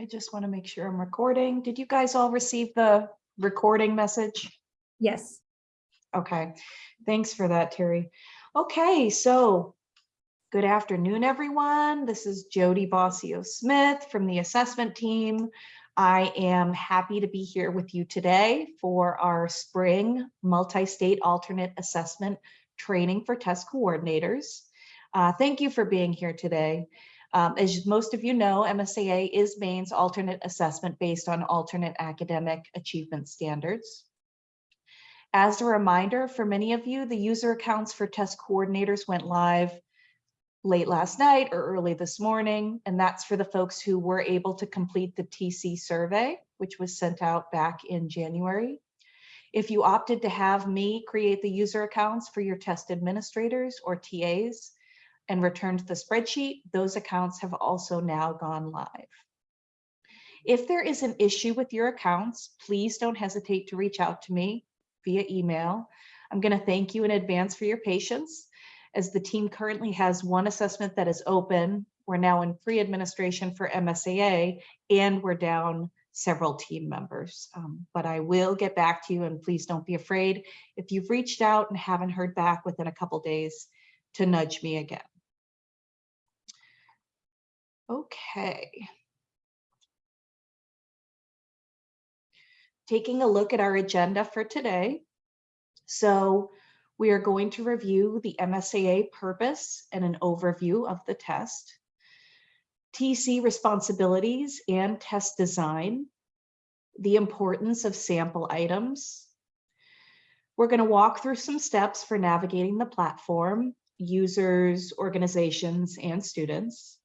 I just want to make sure I'm recording. Did you guys all receive the recording message? Yes. Okay, thanks for that, Terry. Okay, so good afternoon, everyone. This is Jody Bossio Smith from the assessment team. I am happy to be here with you today for our spring multi-state alternate assessment training for test coordinators. Uh, thank you for being here today. Um, as most of you know, MSAA is Maine's alternate assessment based on alternate academic achievement standards. As a reminder, for many of you, the user accounts for test coordinators went live late last night or early this morning, and that's for the folks who were able to complete the TC survey, which was sent out back in January. If you opted to have me create the user accounts for your test administrators or TAs and returned the spreadsheet, those accounts have also now gone live. If there is an issue with your accounts, please don't hesitate to reach out to me via email. I'm going to thank you in advance for your patience as the team currently has one assessment that is open. We're now in pre-administration for MSAA and we're down several team members. Um, but I will get back to you and please don't be afraid if you've reached out and haven't heard back within a couple days to nudge me again. Okay. Taking a look at our agenda for today. So we are going to review the MSAA purpose and an overview of the test, TC responsibilities and test design, the importance of sample items. We're going to walk through some steps for navigating the platform, users, organizations, and students.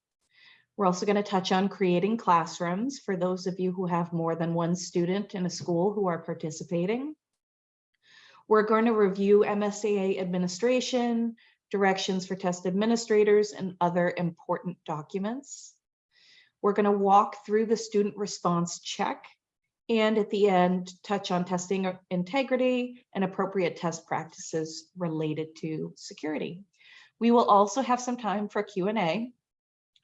We're also going to touch on creating classrooms for those of you who have more than one student in a school who are participating. We're going to review MSAA administration, directions for test administrators, and other important documents. We're going to walk through the student response check and at the end, touch on testing integrity and appropriate test practices related to security. We will also have some time for Q&A.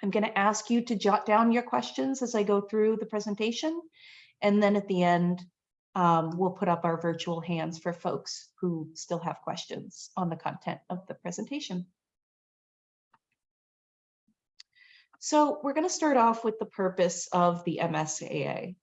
I'm going to ask you to jot down your questions as I go through the presentation. And then at the end, um, we'll put up our virtual hands for folks who still have questions on the content of the presentation. So we're going to start off with the purpose of the MSAA.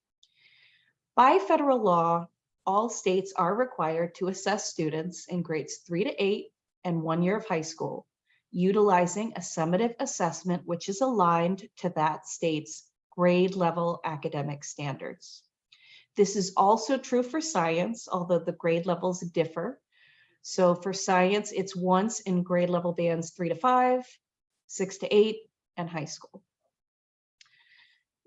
By federal law, all states are required to assess students in grades three to eight and one year of high school utilizing a summative assessment which is aligned to that state's grade level academic standards. This is also true for science, although the grade levels differ. So for science, it's once in grade level bands three to five, six to eight, and high school.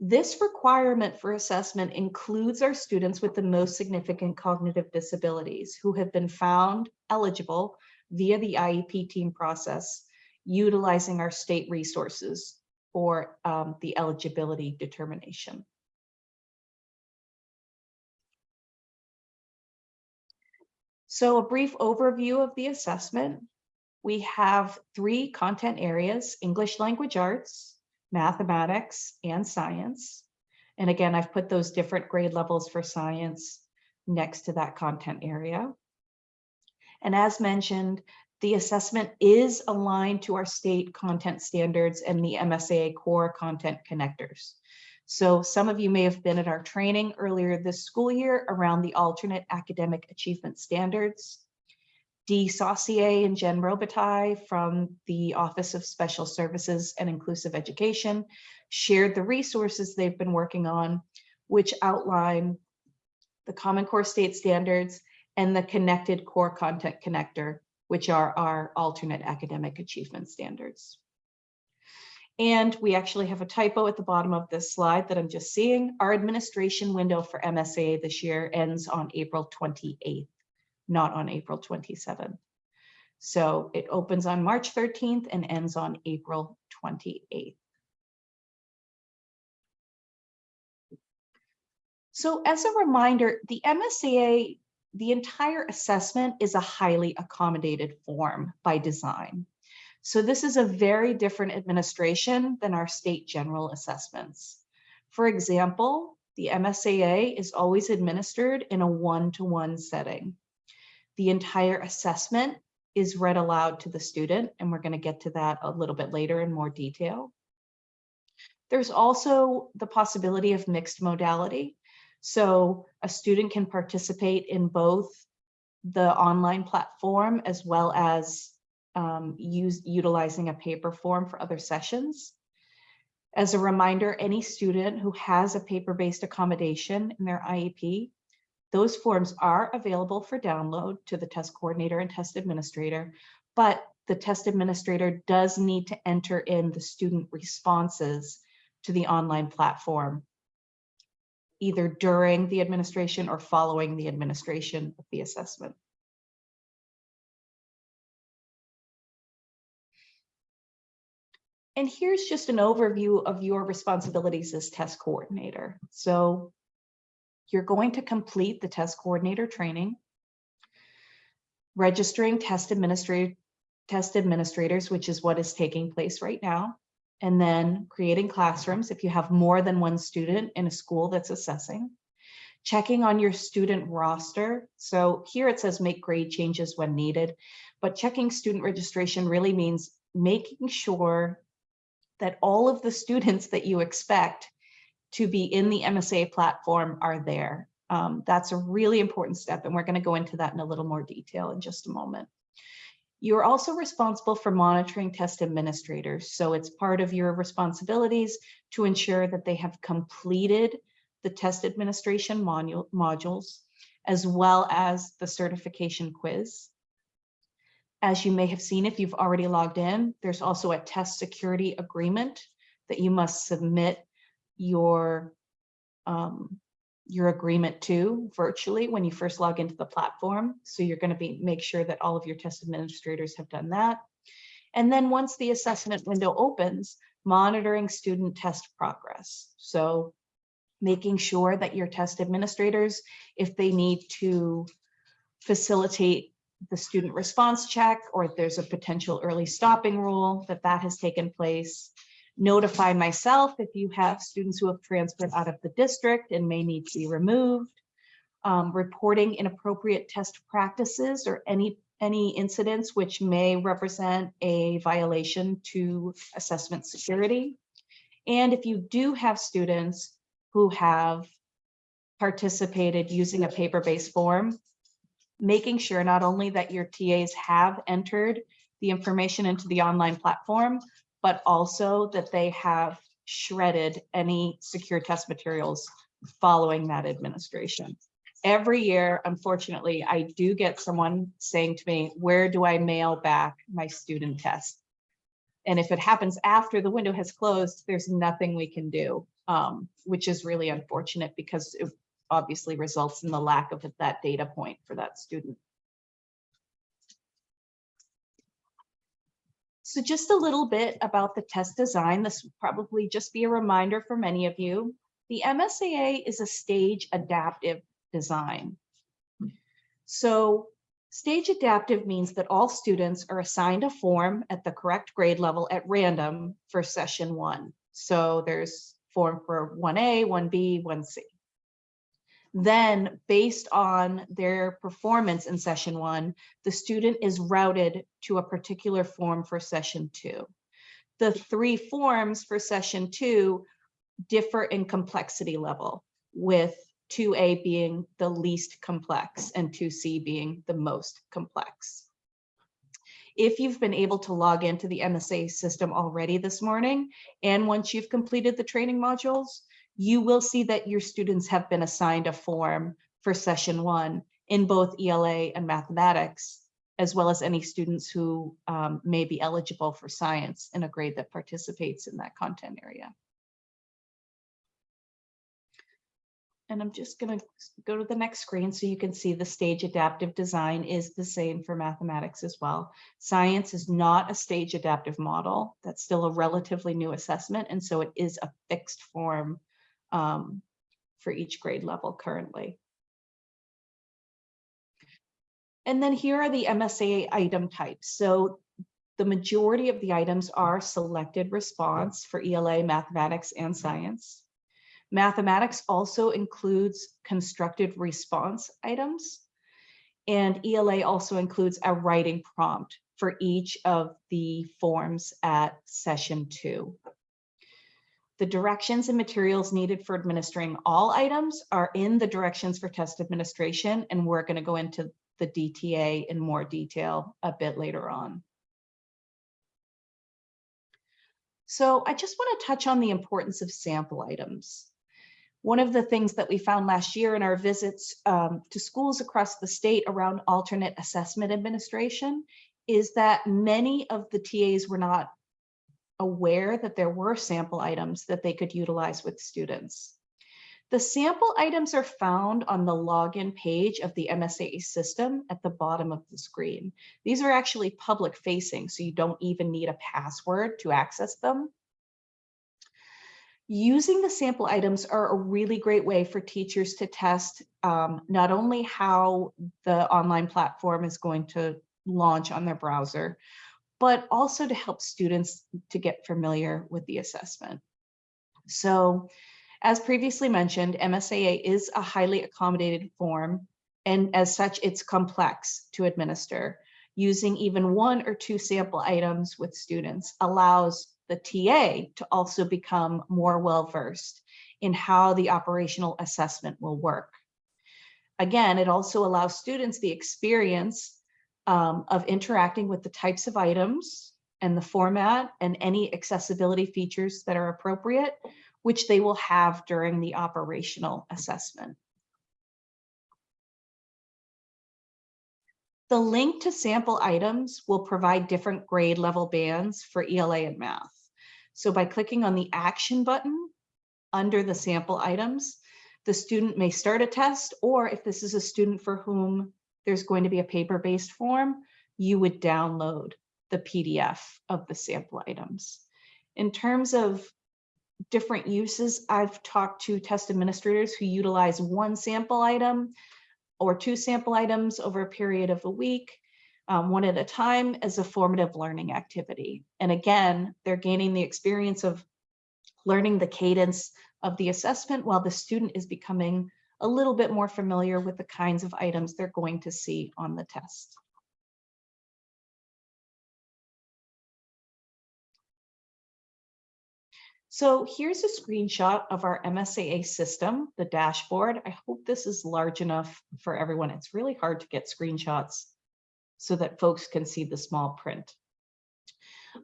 This requirement for assessment includes our students with the most significant cognitive disabilities who have been found eligible via the IEP team process utilizing our state resources for um, the eligibility determination. So a brief overview of the assessment. We have three content areas, English language arts, mathematics, and science. And again, I've put those different grade levels for science next to that content area. And as mentioned, the assessment is aligned to our state content standards and the MSAA core content connectors. So some of you may have been at our training earlier this school year around the alternate academic achievement standards. Dee Saucier and Jen Robitaille from the Office of Special Services and Inclusive Education shared the resources they've been working on, which outline the Common Core State Standards and the Connected Core Content Connector, which are our alternate academic achievement standards. And we actually have a typo at the bottom of this slide that I'm just seeing. Our administration window for MSA this year ends on April 28th, not on April 27th. So it opens on March 13th and ends on April 28th. So as a reminder, the MSAA, the entire assessment is a highly accommodated form by design. So this is a very different administration than our state general assessments. For example, the MSAA is always administered in a one-to-one setting. The entire assessment is read aloud to the student, and we're going to get to that a little bit later in more detail. There's also the possibility of mixed modality. So a student can participate in both the online platform as well as um, use utilizing a paper form for other sessions. As a reminder, any student who has a paper-based accommodation in their IEP, those forms are available for download to the test coordinator and test administrator, but the test administrator does need to enter in the student responses to the online platform, either during the administration or following the administration of the assessment. And here's just an overview of your responsibilities as test coordinator. So you're going to complete the test coordinator training, registering test test administrators, which is what is taking place right now, and then creating classrooms if you have more than one student in a school that's assessing, checking on your student roster. So here it says make grade changes when needed, but checking student registration really means making sure that all of the students that you expect to be in the MSA platform are there. Um, that's a really important step, and we're going to go into that in a little more detail in just a moment. You're also responsible for monitoring test administrators, so it's part of your responsibilities to ensure that they have completed the test administration module, modules, as well as the certification quiz. As you may have seen, if you've already logged in, there's also a test security agreement that you must submit your, um, your agreement to virtually when you first log into the platform. So you're going to be make sure that all of your test administrators have done that. And then once the assessment window opens, monitoring student test progress. So making sure that your test administrators, if they need to facilitate the student response check or if there's a potential early stopping rule that that has taken place. Notify myself if you have students who have transferred out of the district and may need to be removed. Um, reporting inappropriate test practices or any any incidents which may represent a violation to assessment security. And if you do have students who have participated using a paper-based form, making sure not only that your TAs have entered the information into the online platform, but also that they have shredded any secure test materials following that administration. Every year, unfortunately, I do get someone saying to me, where do I mail back my student test? And if it happens after the window has closed, there's nothing we can do, um, which is really unfortunate because it obviously results in the lack of that data point for that student. So just a little bit about the test design. This will probably just be a reminder for many of you. The MSAA is a stage adaptive design. So stage adaptive means that all students are assigned a form at the correct grade level at random for session one. So there's form for 1A, 1B, 1C. Then based on their performance in session one, the student is routed to a particular form for session two. The three forms for session two differ in complexity level with 2A being the least complex and 2C being the most complex. If you've been able to log into the MSA system already this morning, and once you've completed the training modules, you will see that your students have been assigned a form for session one in both ELA and mathematics, as well as any students who um, may be eligible for science in a grade that participates in that content area. And I'm just going to go to the next screen so you can see the stage adaptive design is the same for mathematics as well. Science is not a stage adaptive model. That's still a relatively new assessment. And so it is a fixed form um, for each grade level currently. And then here are the MSA item types. So the majority of the items are selected response for ELA, mathematics, and science. Mathematics also includes constructed response items. And ELA also includes a writing prompt for each of the forms at session two. The directions and materials needed for administering all items are in the directions for test administration, and we're going to go into the DTA in more detail a bit later on. So I just want to touch on the importance of sample items. One of the things that we found last year in our visits um, to schools across the state around alternate assessment administration is that many of the TAs were not aware that there were sample items that they could utilize with students. The sample items are found on the login page of the MSAA system at the bottom of the screen. These are actually public facing, so you don't even need a password to access them. Using the sample items are a really great way for teachers to test um, not only how the online platform is going to launch on their browser, but also to help students to get familiar with the assessment. So as previously mentioned, MSAA is a highly accommodated form, and as such, it's complex to administer. Using even one or two sample items with students allows the TA to also become more well-versed in how the operational assessment will work. Again, it also allows students the experience um, of interacting with the types of items and the format and any accessibility features that are appropriate which they will have during the operational assessment. The link to sample items will provide different grade level bands for ELA and math. So by clicking on the action button under the sample items, the student may start a test, or if this is a student for whom there's going to be a paper-based form, you would download the PDF of the sample items. In terms of different uses. I've talked to test administrators who utilize one sample item or two sample items over a period of a week, um, one at a time as a formative learning activity. And again, they're gaining the experience of learning the cadence of the assessment while the student is becoming a little bit more familiar with the kinds of items they're going to see on the test. So here's a screenshot of our MSAA system, the dashboard. I hope this is large enough for everyone. It's really hard to get screenshots so that folks can see the small print.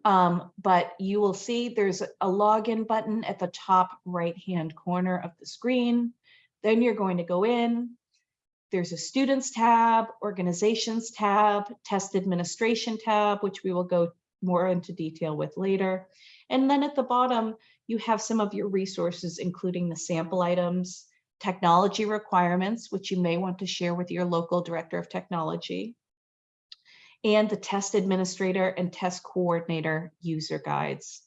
Um, but you will see there's a login button at the top right-hand corner of the screen. Then you're going to go in. There's a students tab, organizations tab, test administration tab, which we will go more into detail with later. And then at the bottom, you have some of your resources, including the sample items, technology requirements, which you may want to share with your local director of technology, and the test administrator and test coordinator user guides.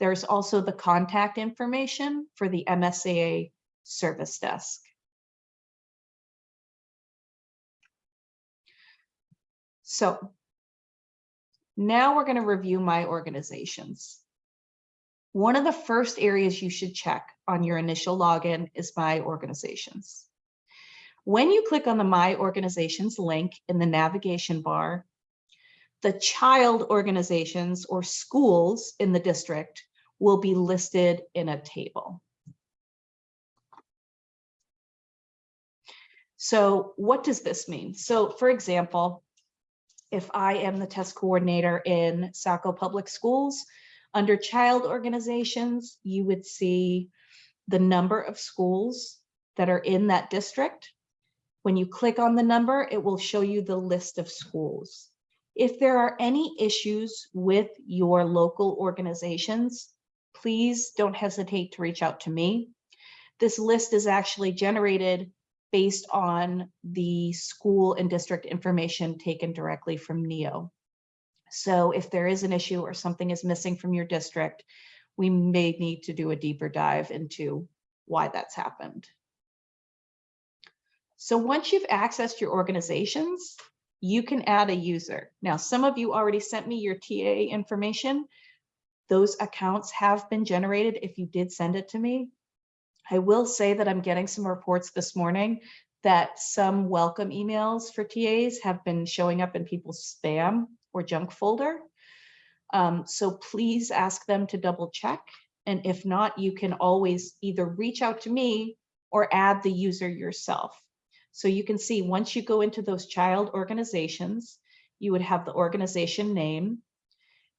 There's also the contact information for the MSAA service desk. So now we're going to review my organizations. One of the first areas you should check on your initial login is My Organizations. When you click on the My Organizations link in the navigation bar, the child organizations or schools in the district will be listed in a table. So what does this mean? So for example, if I am the test coordinator in Saco Public Schools, under child organizations, you would see the number of schools that are in that district. When you click on the number, it will show you the list of schools. If there are any issues with your local organizations, please don't hesitate to reach out to me. This list is actually generated based on the school and district information taken directly from NEO. So if there is an issue or something is missing from your district, we may need to do a deeper dive into why that's happened. So once you've accessed your organizations, you can add a user. Now, some of you already sent me your TA information. Those accounts have been generated if you did send it to me. I will say that I'm getting some reports this morning that some welcome emails for TAs have been showing up in people's spam or junk folder. Um, so please ask them to double check. And if not, you can always either reach out to me or add the user yourself. So you can see once you go into those child organizations, you would have the organization name.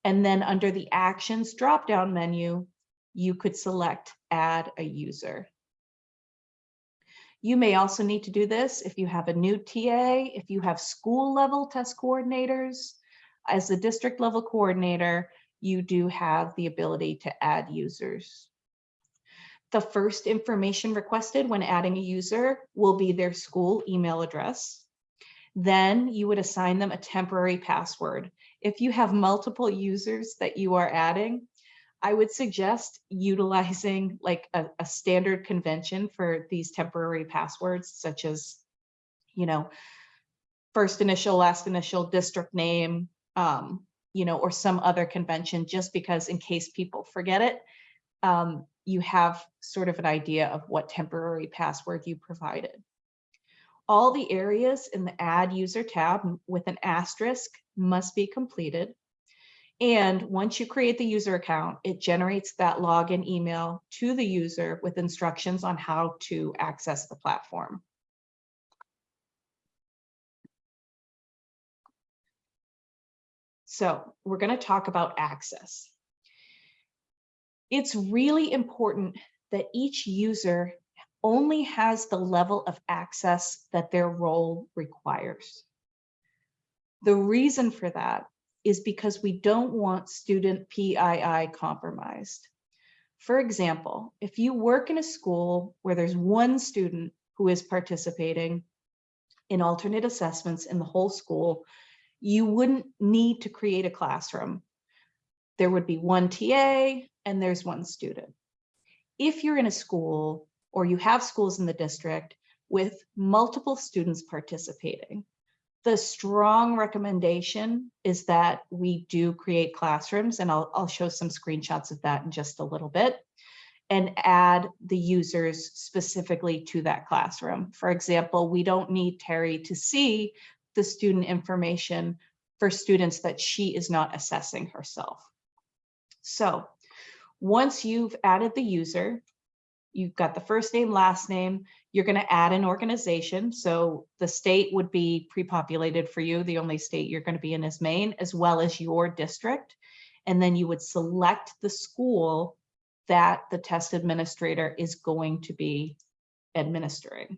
And then under the actions drop-down menu, you could select add a user. You may also need to do this if you have a new TA, if you have school level test coordinators. As the district level coordinator, you do have the ability to add users. The first information requested when adding a user will be their school email address. Then you would assign them a temporary password. If you have multiple users that you are adding, I would suggest utilizing like a, a, standard convention for these temporary passwords, such as, you know, first initial, last initial, district name, um, you know, or some other convention, just because in case people forget it, um, you have sort of an idea of what temporary password you provided. All the areas in the add user tab with an asterisk must be completed. And once you create the user account, it generates that login email to the user with instructions on how to access the platform. So we're going to talk about access. It's really important that each user only has the level of access that their role requires. The reason for that is because we don't want student PII compromised. For example, if you work in a school where there's one student who is participating in alternate assessments in the whole school, you wouldn't need to create a classroom. There would be one TA and there's one student. If you're in a school or you have schools in the district with multiple students participating, the strong recommendation is that we do create classrooms, and I'll, I'll show some screenshots of that in just a little bit, and add the users specifically to that classroom. For example, we don't need Terry to see the student information for students that she is not assessing herself. So once you've added the user, you've got the first name, last name, you're going to add an organization. So the state would be pre-populated for you. The only state you're going to be in is Maine, as well as your district. And then you would select the school that the test administrator is going to be administering.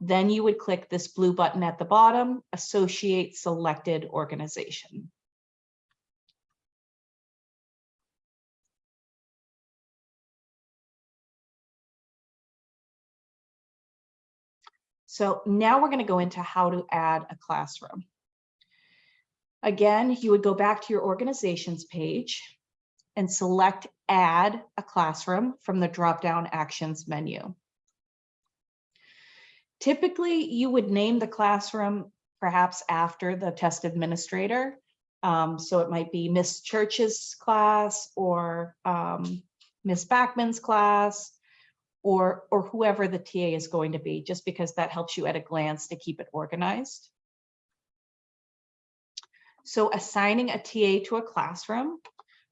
Then you would click this blue button at the bottom, associate selected organization. So now we're going to go into how to add a classroom. Again, you would go back to your organizations page and select add a classroom from the drop-down actions menu. Typically, you would name the classroom perhaps after the test administrator. Um, so it might be Miss Church's class or um, Miss Backman's class or, or whoever the TA is going to be, just because that helps you at a glance to keep it organized. So assigning a TA to a classroom,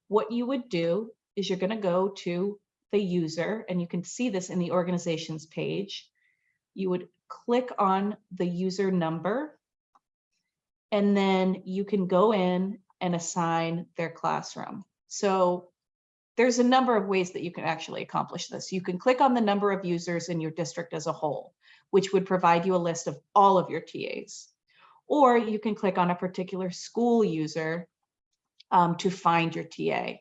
what you would do is you're going to go to the user, and you can see this in the organizations page. You would click on the user number, and then you can go in and assign their classroom. So there's a number of ways that you can actually accomplish this. You can click on the number of users in your district as a whole, which would provide you a list of all of your TAs. Or you can click on a particular school user um, to find your TA.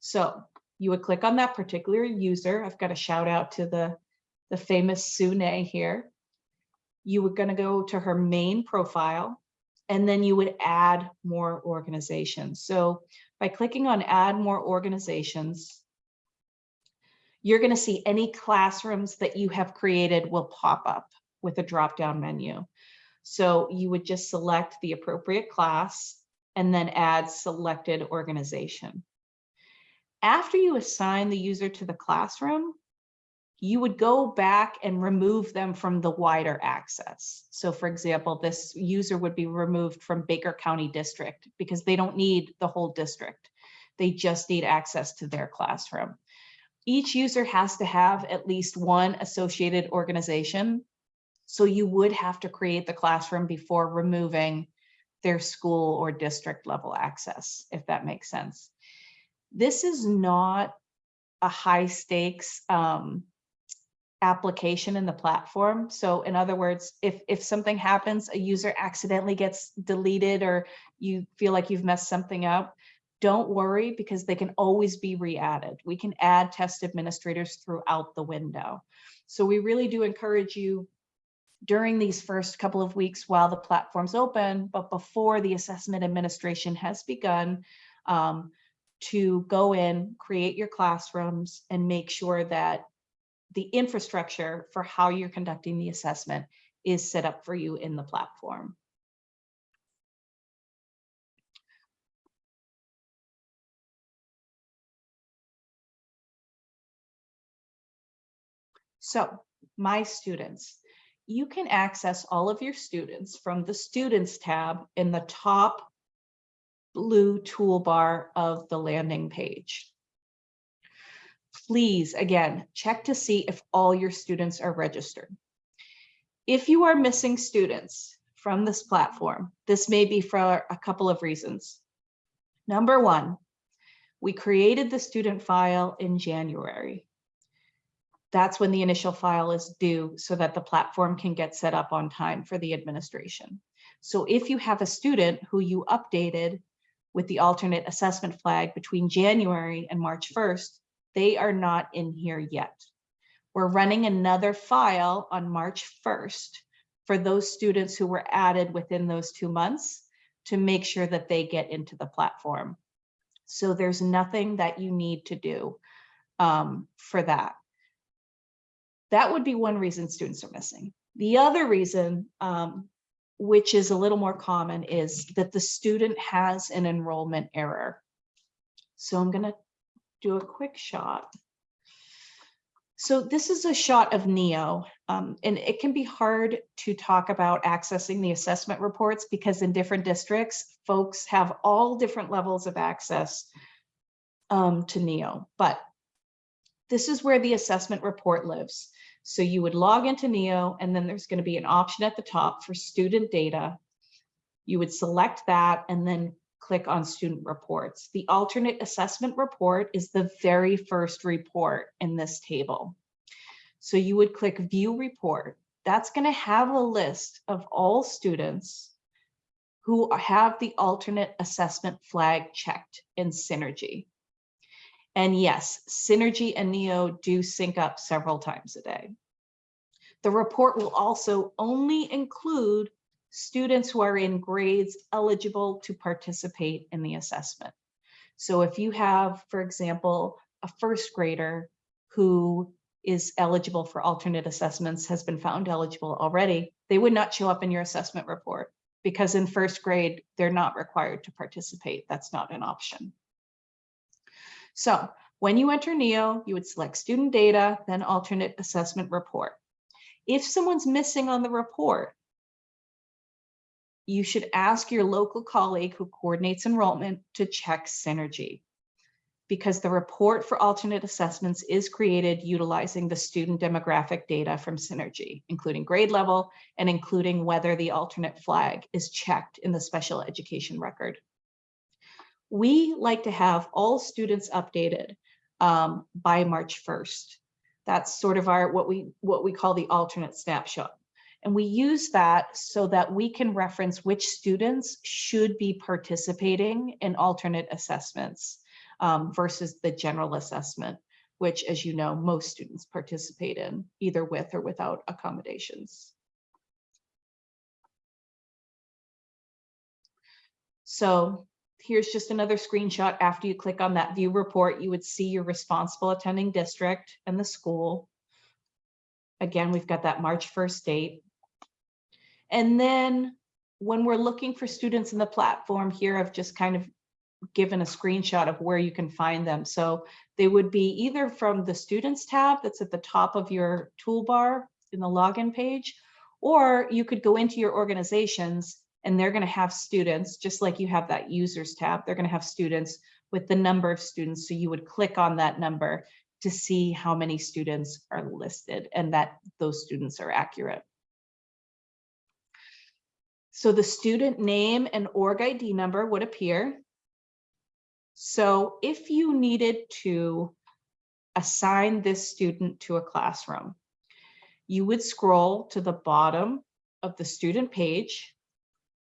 So you would click on that particular user. I've got a shout out to the, the famous Sune here. You were going to go to her main profile, and then you would add more organizations. So by clicking on add more organizations, you're going to see any classrooms that you have created will pop up with a drop-down menu. So you would just select the appropriate class and then add selected organization. After you assign the user to the classroom, you would go back and remove them from the wider access. So for example, this user would be removed from Baker County District because they don't need the whole district. They just need access to their classroom. Each user has to have at least one associated organization. So you would have to create the classroom before removing their school or district level access, if that makes sense. This is not a high stakes um, application in the platform. So in other words, if, if something happens, a user accidentally gets deleted or you feel like you've messed something up, don't worry because they can always be re-added. We can add test administrators throughout the window. So we really do encourage you during these first couple of weeks while the platform's open, but before the assessment administration has begun, um, to go in, create your classrooms and make sure that the infrastructure for how you're conducting the assessment is set up for you in the platform. So my students, you can access all of your students from the students tab in the top blue toolbar of the landing page please, again, check to see if all your students are registered. If you are missing students from this platform, this may be for a couple of reasons. Number one, we created the student file in January. That's when the initial file is due so that the platform can get set up on time for the administration. So if you have a student who you updated with the alternate assessment flag between January and March 1st, they are not in here yet. We're running another file on March 1st for those students who were added within those two months to make sure that they get into the platform. So there's nothing that you need to do um, for that. That would be one reason students are missing. The other reason, um, which is a little more common, is that the student has an enrollment error. So I'm going to do a quick shot. So this is a shot of NEO, um, and it can be hard to talk about accessing the assessment reports because in different districts, folks have all different levels of access um, to NEO. But this is where the assessment report lives. So you would log into NEO, and then there's going to be an option at the top for student data. You would select that and then click on student reports. The alternate assessment report is the very first report in this table. So you would click view report. That's going to have a list of all students who have the alternate assessment flag checked in Synergy. And yes, Synergy and NEO do sync up several times a day. The report will also only include students who are in grades eligible to participate in the assessment. So if you have, for example, a first grader who is eligible for alternate assessments has been found eligible already, they would not show up in your assessment report because in first grade, they're not required to participate. That's not an option. So when you enter NEO, you would select student data, then alternate assessment report. If someone's missing on the report, you should ask your local colleague who coordinates enrollment to check Synergy because the report for alternate assessments is created utilizing the student demographic data from Synergy, including grade level and including whether the alternate flag is checked in the special education record. We like to have all students updated um, by March 1st. That's sort of our what we what we call the alternate snapshot. And we use that so that we can reference which students should be participating in alternate assessments um, versus the general assessment, which, as you know, most students participate in either with or without accommodations. So here's just another screenshot. After you click on that view report, you would see your responsible attending district and the school. Again, we've got that March 1st date. And then when we're looking for students in the platform here, I've just kind of given a screenshot of where you can find them. So they would be either from the students tab that's at the top of your toolbar in the login page, or you could go into your organizations and they're going to have students, just like you have that users tab, they're going to have students with the number of students. So you would click on that number to see how many students are listed and that those students are accurate. So the student name and org ID number would appear. So if you needed to assign this student to a classroom, you would scroll to the bottom of the student page,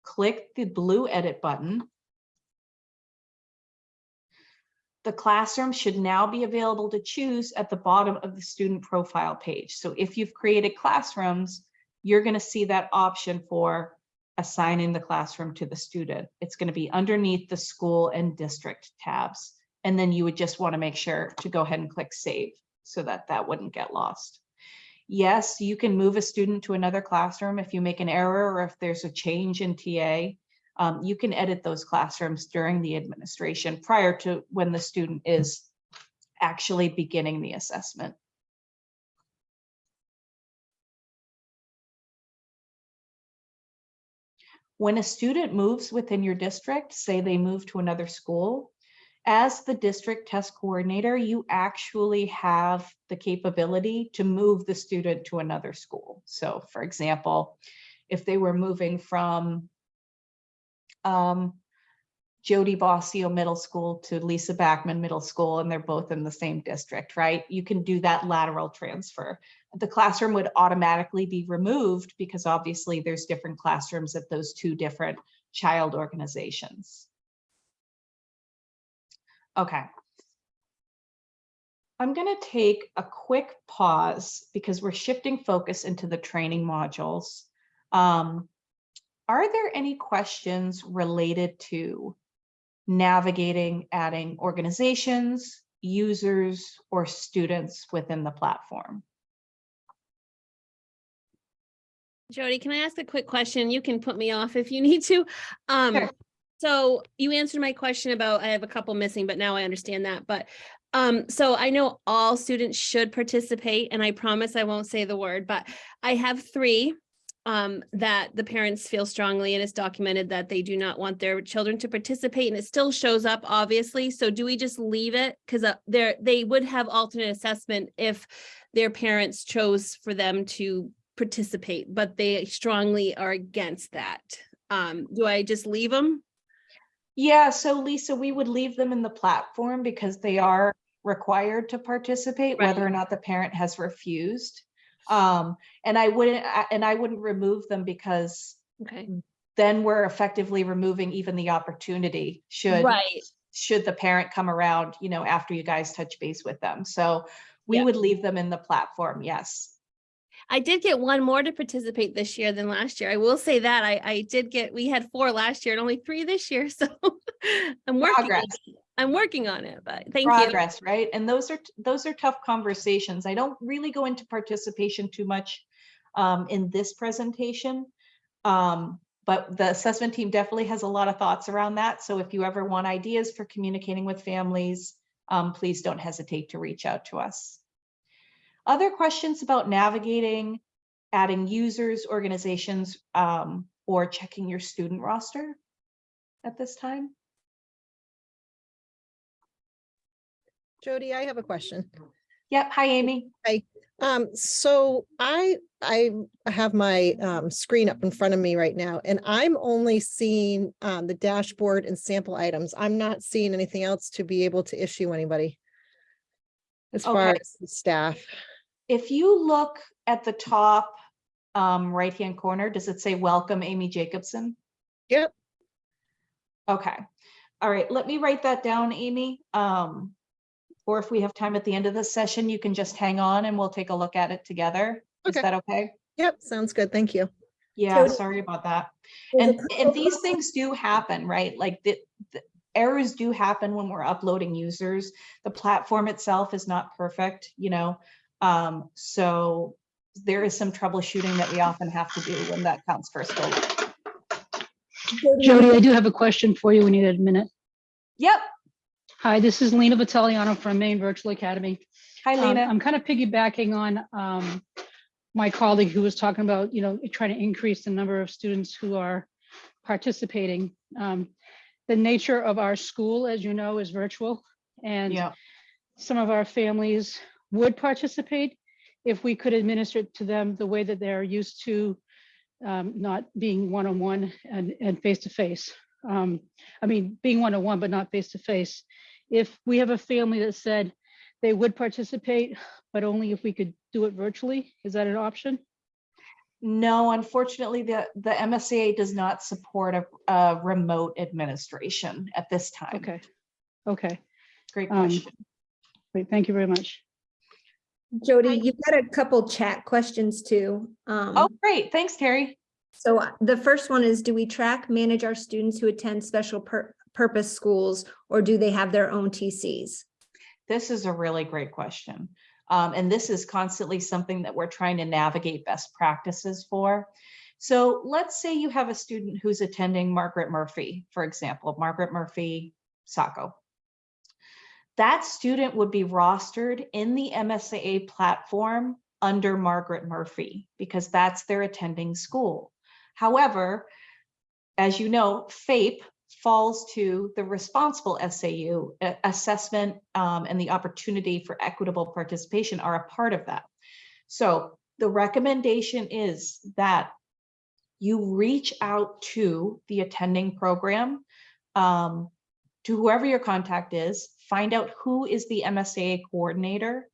click the blue edit button. The classroom should now be available to choose at the bottom of the student profile page. So if you've created classrooms, you're going to see that option for assigning the classroom to the student. It's going to be underneath the school and district tabs. And then you would just want to make sure to go ahead and click save so that that wouldn't get lost. Yes, you can move a student to another classroom if you make an error or if there's a change in TA. Um, you can edit those classrooms during the administration prior to when the student is actually beginning the assessment. When a student moves within your district, say they move to another school, as the district test coordinator, you actually have the capability to move the student to another school. So for example, if they were moving from um, Jody Bossio Middle School to Lisa Backman Middle School, and they're both in the same district, right? You can do that lateral transfer. The classroom would automatically be removed because obviously there's different classrooms at those two different child organizations. Okay. I'm going to take a quick pause because we're shifting focus into the training modules. Um, are there any questions related to navigating, adding organizations, users, or students within the platform? Jody, can I ask a quick question? You can put me off if you need to. Um, Sure. so you answered my question about, I have a couple missing, but now I understand that. But um, so I know all students should participate and I promise I won't say the word, but I have three um, that the parents feel strongly and it's documented that they do not want their children to participate and it still shows up obviously. So do we just leave it? Because uh, they would have alternate assessment if their parents chose for them to participate, but they strongly are against that. Um, do I just leave them? Yeah, so Lisa, we would leave them in the platform because they are required to participate, whether or not the parent has refused. Um, and I wouldn't, and I wouldn't remove them because Okay. then we're effectively removing even the opportunity should, Right. should the parent come around, you know, after you guys touch base with them. So we would leave them in the platform, yes. I did get one more to participate this year than last year. I will say that I, I did get, we had four last year and only three this year. So I'm working, on Progress. it. I'm working on it, but thank you. progress, right? And those are, those are tough conversations. I don't really go into participation too much um, in this presentation. Um, but the assessment team definitely has a lot of thoughts around that. So if you ever want ideas for communicating with families, um, please don't hesitate to reach out to us. Other questions about navigating, adding users, organizations, um, or checking your student roster at this time? Jody, I have a question. Yep. Hi, Amy. Um, so I, I have my, um, screen up in front of me right now, and I'm only seeing, um, the dashboard and sample items. I'm not seeing anything else to be able to issue anybody. As far as the staff. If you look at the top um, right-hand corner, does it say welcome Amy Jacobson? Yep. Okay. All right, let me write that down, Amy. Um, or if we have time at the end of the session, you can just hang on and we'll take a look at it together. Is that okay? Yep, sounds good. Thank you. Yeah, sorry about that. And, and these things do happen, right? Like the, the- errors do happen when we're uploading users. The platform itself is not perfect, you know, um, so there is some troubleshooting that we often have to do when that counts first. Jody, I do have a question for you We need a minute. Yep. Hi, this is Lena Vitaliano from Maine Virtual Academy. Hi, Um, Lena. I'm kind of piggybacking on um, my colleague who was talking about, you know, trying to increase the number of students who are participating. Um, The nature of our school, as you know, is virtual. And Yeah, some of our families would participate if we could administer it to them the way that they're used to um, not being one-on-one and, and face-to-face. Um, I mean, being one-on-one, but not face-to-face. If we have a family that said they would participate, but only if we could do it virtually, is that an option? no, unfortunately, the, the MSAA does not support a, a remote administration at this time. Okay, okay, Great Um, question. great, thank you very much. Jody, you've got a couple chat questions too. Oh, Um, great. Thanks, Terry. so uh, the first one is, do we track, manage our students who attend special pur- purpose schools or do they have their own TCs? This is a really great question. Um, and this is constantly something that we're trying to navigate best practices for. So let's say you have a student who's attending Margaret Murphy, for example, Margaret Murphy Saco. That student would be rostered in the MSAA platform under Margaret Murphy because that's their attending school. However, as you know, FAPE falls to the responsible SAU. Assessment um, and the opportunity for equitable participation are a part of that. So the recommendation is that you reach out to the attending program, um, to whoever your contact is, find out who is the MSAA coordinator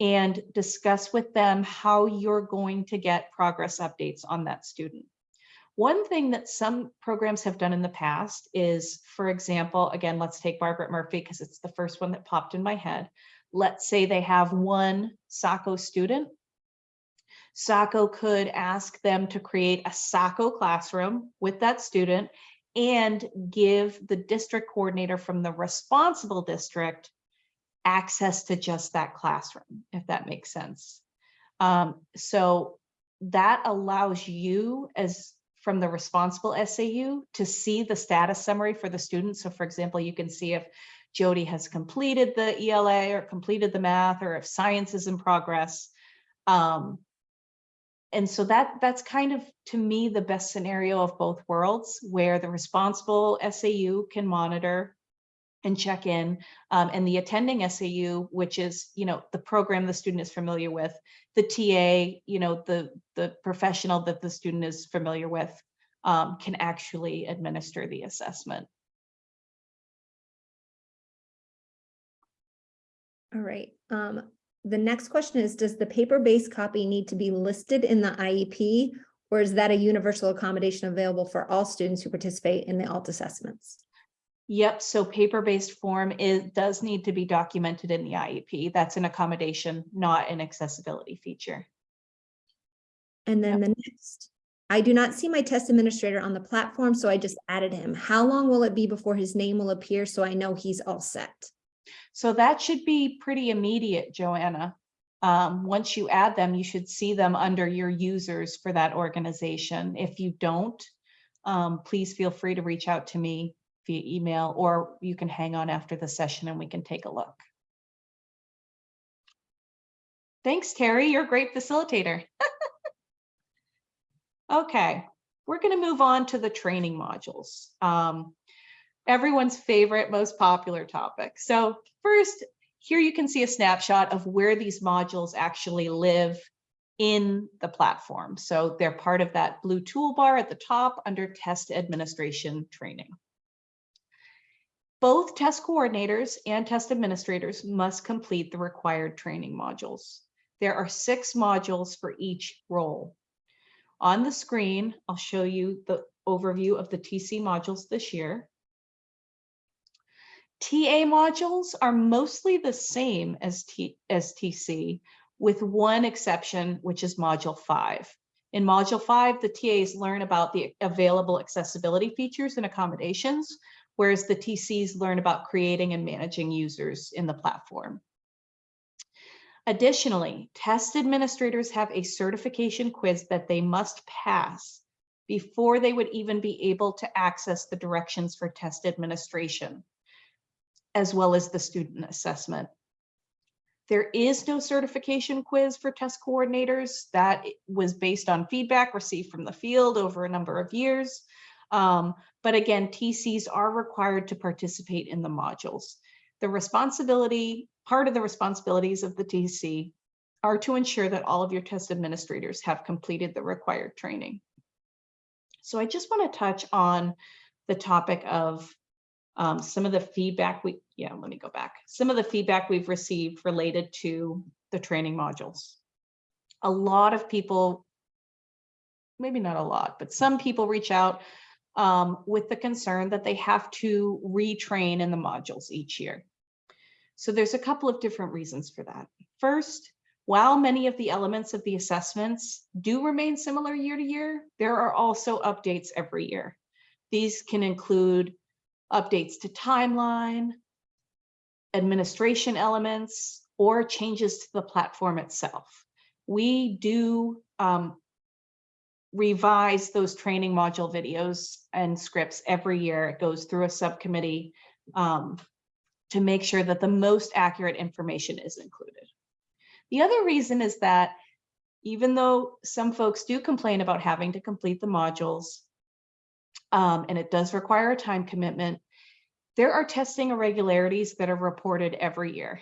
and discuss with them how you're going to get progress updates on that student. One thing that some programs have done in the past is, for example, again, let's take Margaret Murphy because it's the first one that popped in my head. Let's say they have one SACO student. SACO could ask them to create a SACO classroom with that student and give the district coordinator from the responsible district access to just that classroom, if that makes sense. Um, so that allows you as from the responsible SAU to see the status summary for the students. So for example, you can see if Jody has completed the ELA or completed the math, or if science is in progress. Um, and so that that's kind of to me the best scenario of both worlds where the responsible SAU can monitor and check in um, and the attending SAU, which is, you know, the program the student is familiar with, the TA, you know, the, the professional that the student is familiar with um, can actually administer the assessment. All right. Um, the next question is, does the paper-based copy need to be listed in the IEP? Or is that a universal accommodation available for all students who participate in the alt assessments? Yep, so paper-based form is, does need to be documented in the IEP. That's an accommodation, not an accessibility feature. And then the next, I do not see my test administrator on the platform, so I just added him. How long will it be before his name will appear so I know he's all set? So that should be pretty immediate, Joanna. Um, once you add them, you should see them under your users for that organization. If you don't, um, please feel free to reach out to me via email, or you can hang on after the session and we can take a look. Thanks, Terry. You're a great facilitator. Okay, we're going to move on to the training modules. Um, everyone's favorite, most popular topic. So first, here you can see a snapshot of where these modules actually live in the platform. So they're part of that blue toolbar at the top under test administration training. Both test coordinators and test administrators must complete the required training modules. There are six modules for each role. On the screen, I'll show you the overview of the TC modules this year. TA modules are mostly the same as, T, as TC, with one exception, which is Module 5. In Module 5, the TAs learn about the available accessibility features and accommodations, whereas the TCs learn about creating and managing users in the platform. Additionally, test administrators have a certification quiz that they must pass before they would even be able to access the directions for test administration, as well as the student assessment. There is no certification quiz for test coordinators. That was based on feedback received from the field over a number of years. Um, but again, TCs are required to participate in the modules. The responsibility, part of the responsibilities of the TC are to ensure that all of your test administrators have completed the required training. So I just want to touch on the topic of um, some of the feedback we, yeah, let me go back. Some of the feedback we've received related to the training modules. A lot of people, maybe not a lot, but some people reach out um, with the concern that they have to retrain in the modules each year. So there's a couple of different reasons for that. First, while many of the elements of the assessments do remain similar year to year, there are also updates every year. These can include updates to timeline, administration elements, or changes to the platform itself. We do um, revise those training module videos and scripts every year. It goes through a subcommittee um, to make sure that the most accurate information is included. The other reason is that even though some folks do complain about having to complete the modules, um, and it does require a time commitment, there are testing irregularities that are reported every year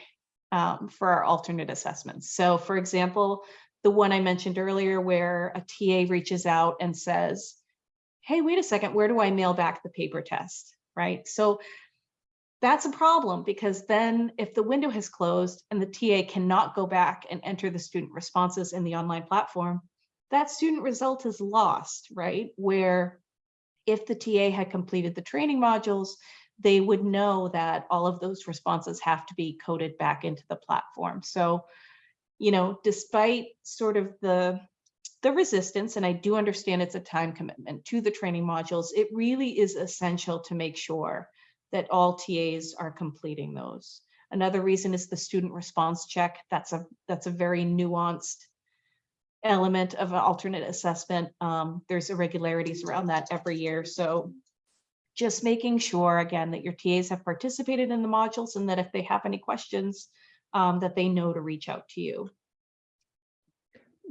um, for our alternate assessments. So for example, the one I mentioned earlier where a TA reaches out and says, hey, wait a second, where do I mail back the paper test, right? So that's a problem because then if the window has closed and the TA cannot go back and enter the student responses in the online platform, that student result is lost, right? Where if the TA had completed the training modules, they would know that all of those responses have to be coded back into the platform. So, you know, despite sort of the the resistance, and I do understand it's a time commitment to the training modules, it really is essential to make sure that all TAs are completing those. Another reason is the student response check. That's a that's a very nuanced element of an alternate assessment. Um, there's irregularities around that every year. So just making sure again that your TAs have participated in the modules and that if they have any questions, um, that they know to reach out to you.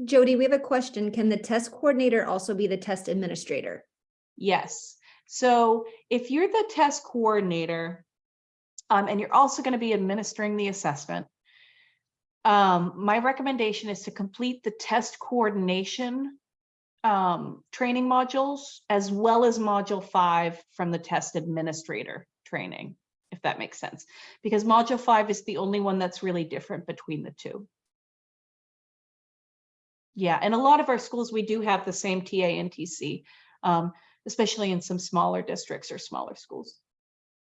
Jody, we have a question. Can the test coordinator also be the test administrator? Yes. So if you're the test coordinator, um, and you're also going to be administering the assessment, um, my recommendation is to complete the test coordination um, training modules as well as module five from the test administrator training, if that makes sense. Because module five is the only one that's really different between the two. Yeah, and a lot of our schools, we do have the same TA and TC, um, especially in some smaller districts or smaller schools.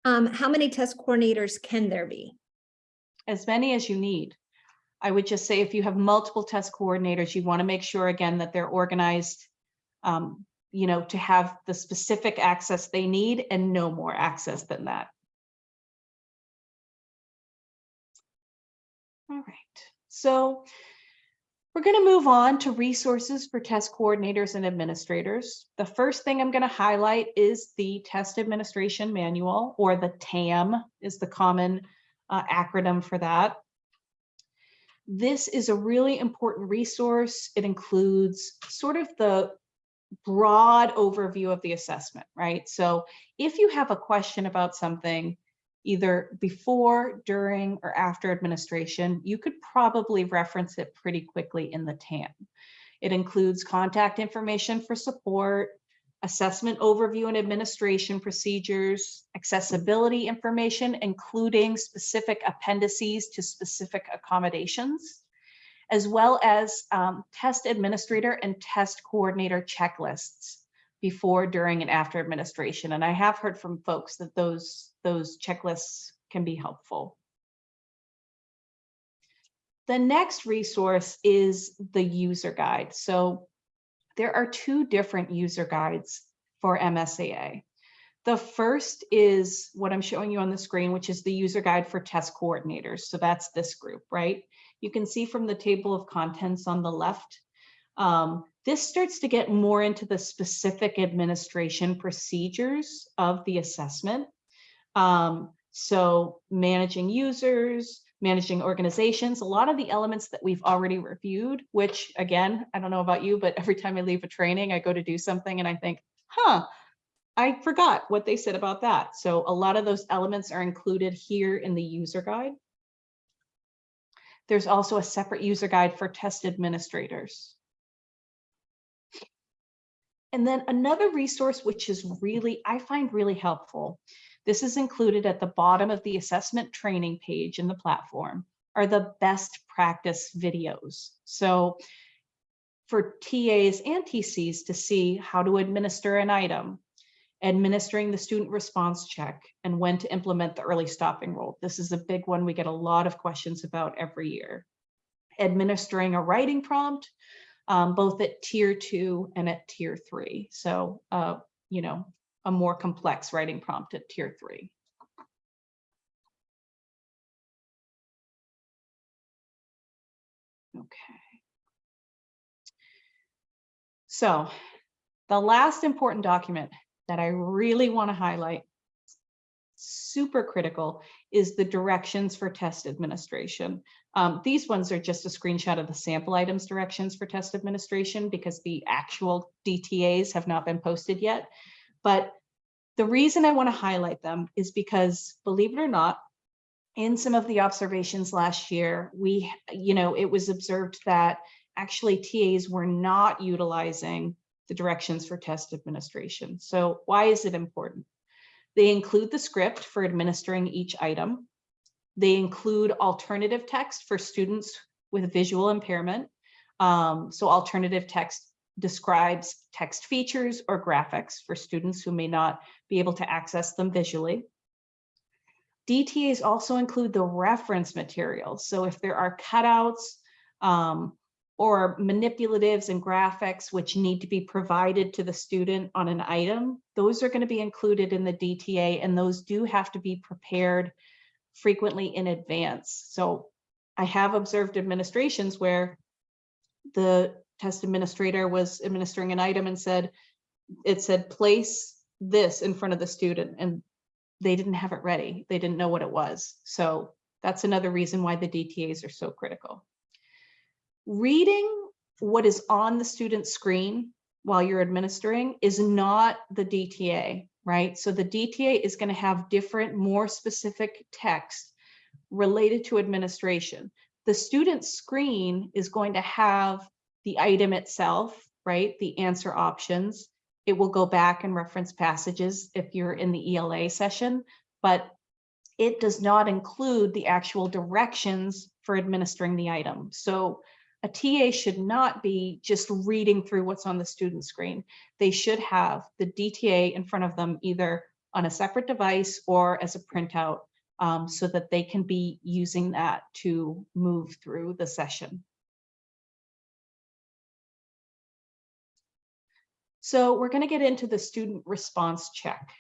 Um, how many test coordinators can there be? As many as you need. I would just say if you have multiple test coordinators, you want to make sure again that they're organized, um, you know, to have the specific access they need and no more access than that. All right, so we're going to move on to resources for test coordinators and administrators. The first thing I'm going to highlight is the test administration manual or the TAM is the common uh, acronym for that. This is a really important resource. It includes sort of the broad overview of the assessment, right? So if you have a question about something, either before, during, or after administration, you could probably reference it pretty quickly in the TAM. It includes contact information for support, assessment overview and administration procedures, accessibility information, including specific appendices to specific accommodations, as well as um, test administrator and test coordinator checklists before, during, and after administration. And I have heard from folks that those, those checklists can be helpful. The next resource is the user guide. So there are two different user guides for MSAA. The first is what I'm showing you on the screen, which is the user guide for test coordinators. So that's this group, right? You can see from the table of contents on the left, um, this starts to get more into the specific administration procedures of the assessment. Um, so managing users, managing organizations, a lot of the elements that we've already reviewed, which again, I don't know about you, but every time I leave a training, I go to do something and I think, huh, I forgot what they said about that. So a lot of those elements are included here in the user guide. There's also a separate user guide for test administrators. And then another resource, which is really, I find really helpful. This is included at the bottom of the assessment training page in the platform are the best practice videos. So for TAs and TCs to see how to administer an item, administering the student response check, and when to implement the early stopping rule. This is a big one we get a lot of questions about every year. Administering a writing prompt, um, both at tier two and at tier three. So, uh, you know, a more complex writing prompt at tier three. Okay. So the last important document that I really want to highlight, super critical, is the directions for test administration. Um, these ones are just a screenshot of the sample items directions for test administration because the actual DTAs have not been posted yet. But the reason I want to highlight them is because, believe it or not, in some of the observations last year, we, you know, it was observed that actually TAs were not utilizing the directions for test administration. So why is it important? They include the script for administering each item. They include alternative text for students with visual impairment. Um, so alternative text describes text features or graphics for students who may not be able to access them visually. DTAs also include the reference materials. So if there are cutouts um, or manipulatives and graphics which need to be provided to the student on an item, those are going to be included in the DTA and those do have to be prepared frequently in advance. So I have observed administrations where the test administrator was administering an item and said, it said place this in front of the student and they didn't have it ready. They didn't know what it was. So that's another reason why the DTAs are so critical. Reading what is on the student's screen while you're administering is not the DTA, right? So the DTA is going to have different, more specific text related to administration. The student screen is going to have the item itself, right? The answer options. It will go back and reference passages if you're in the ELA session, but it does not include the actual directions for administering the item. So a TA should not be just reading through what's on the student screen. They should have the DTA in front of them either on a separate device or as a printout um, so that they can be using that to move through the session. So we're going to get into the student response check.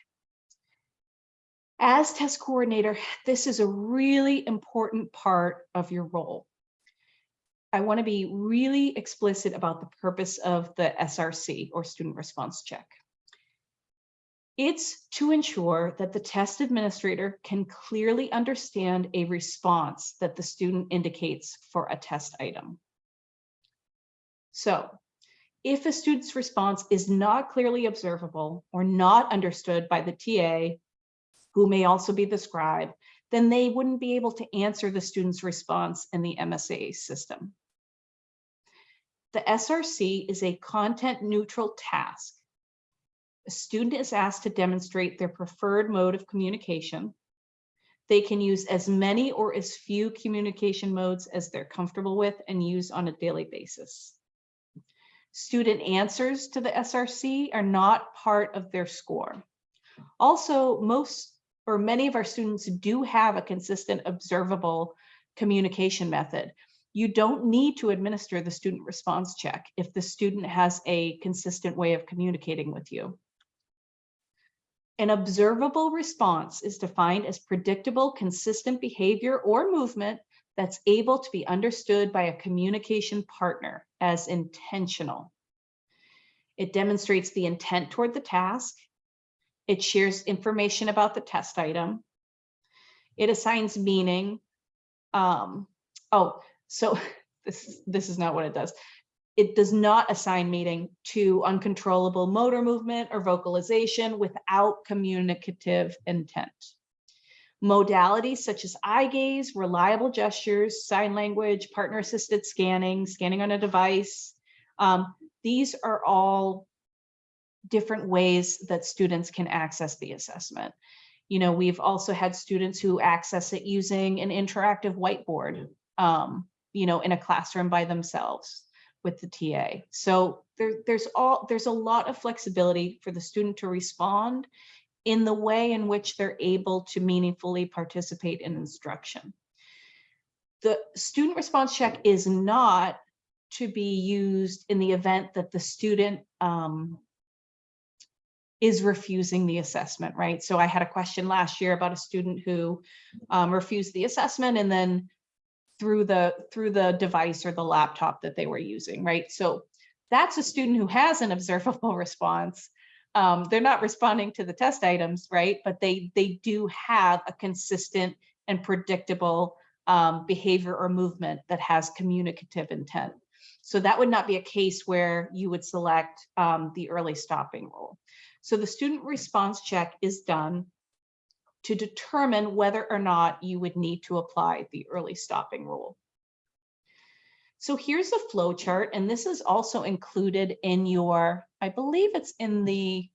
As test coordinator, this is a really important part of your role. I want to be really explicit about the purpose of the SRC or student response check. It's to ensure that the test administrator can clearly understand a response that the student indicates for a test item. So if a student's response is not clearly observable or not understood by the TA, who may also be the scribe, then they wouldn't be able to answer the student's response in the MSAA system. The SRC is a content neutral task. A student is asked to demonstrate their preferred mode of communication. They can use as many or as few communication modes as they're comfortable with and use on a daily basis. Student answers to the SRC are not part of their score. Also, most or many of our students do have a consistent observable communication method. You don't need to administer the student response check if the student has a consistent way of communicating with you. An observable response is defined as predictable, consistent behavior or movement that's able to be understood by a communication partner as intentional. It demonstrates the intent toward the task. It shares information about the test item. It assigns meaning. Um, oh, so this, this is not what it does. It does not assign meaning to uncontrollable motor movement or vocalization without communicative intent. Modalities such as eye gaze, reliable gestures, sign language, partner assisted scanning, scanning on a device. um, these are all different ways that students can access the assessment. You know, we've also had students who access it using an interactive whiteboard, um, you know, in a classroom by themselves with the TA. So there, there's all, there's a lot of flexibility for the student to respond in the way in which they're able to meaningfully participate in instruction. The student response check is not to be used in the event that the student um, is refusing the assessment, right? So I had a question last year about a student who um, refused the assessment and then through the through the device or the laptop that they were using, right? So that's a student who has an observable response. Um, they're not responding to the test items, right? But they they do have a consistent and predictable um, behavior or movement that has communicative intent. So that would not be a case where you would select um, the early stopping rule. So the student response check is done to determine whether or not you would need to apply the early stopping rule. So here's a flow chart, and this is also included in your, I believe it's in the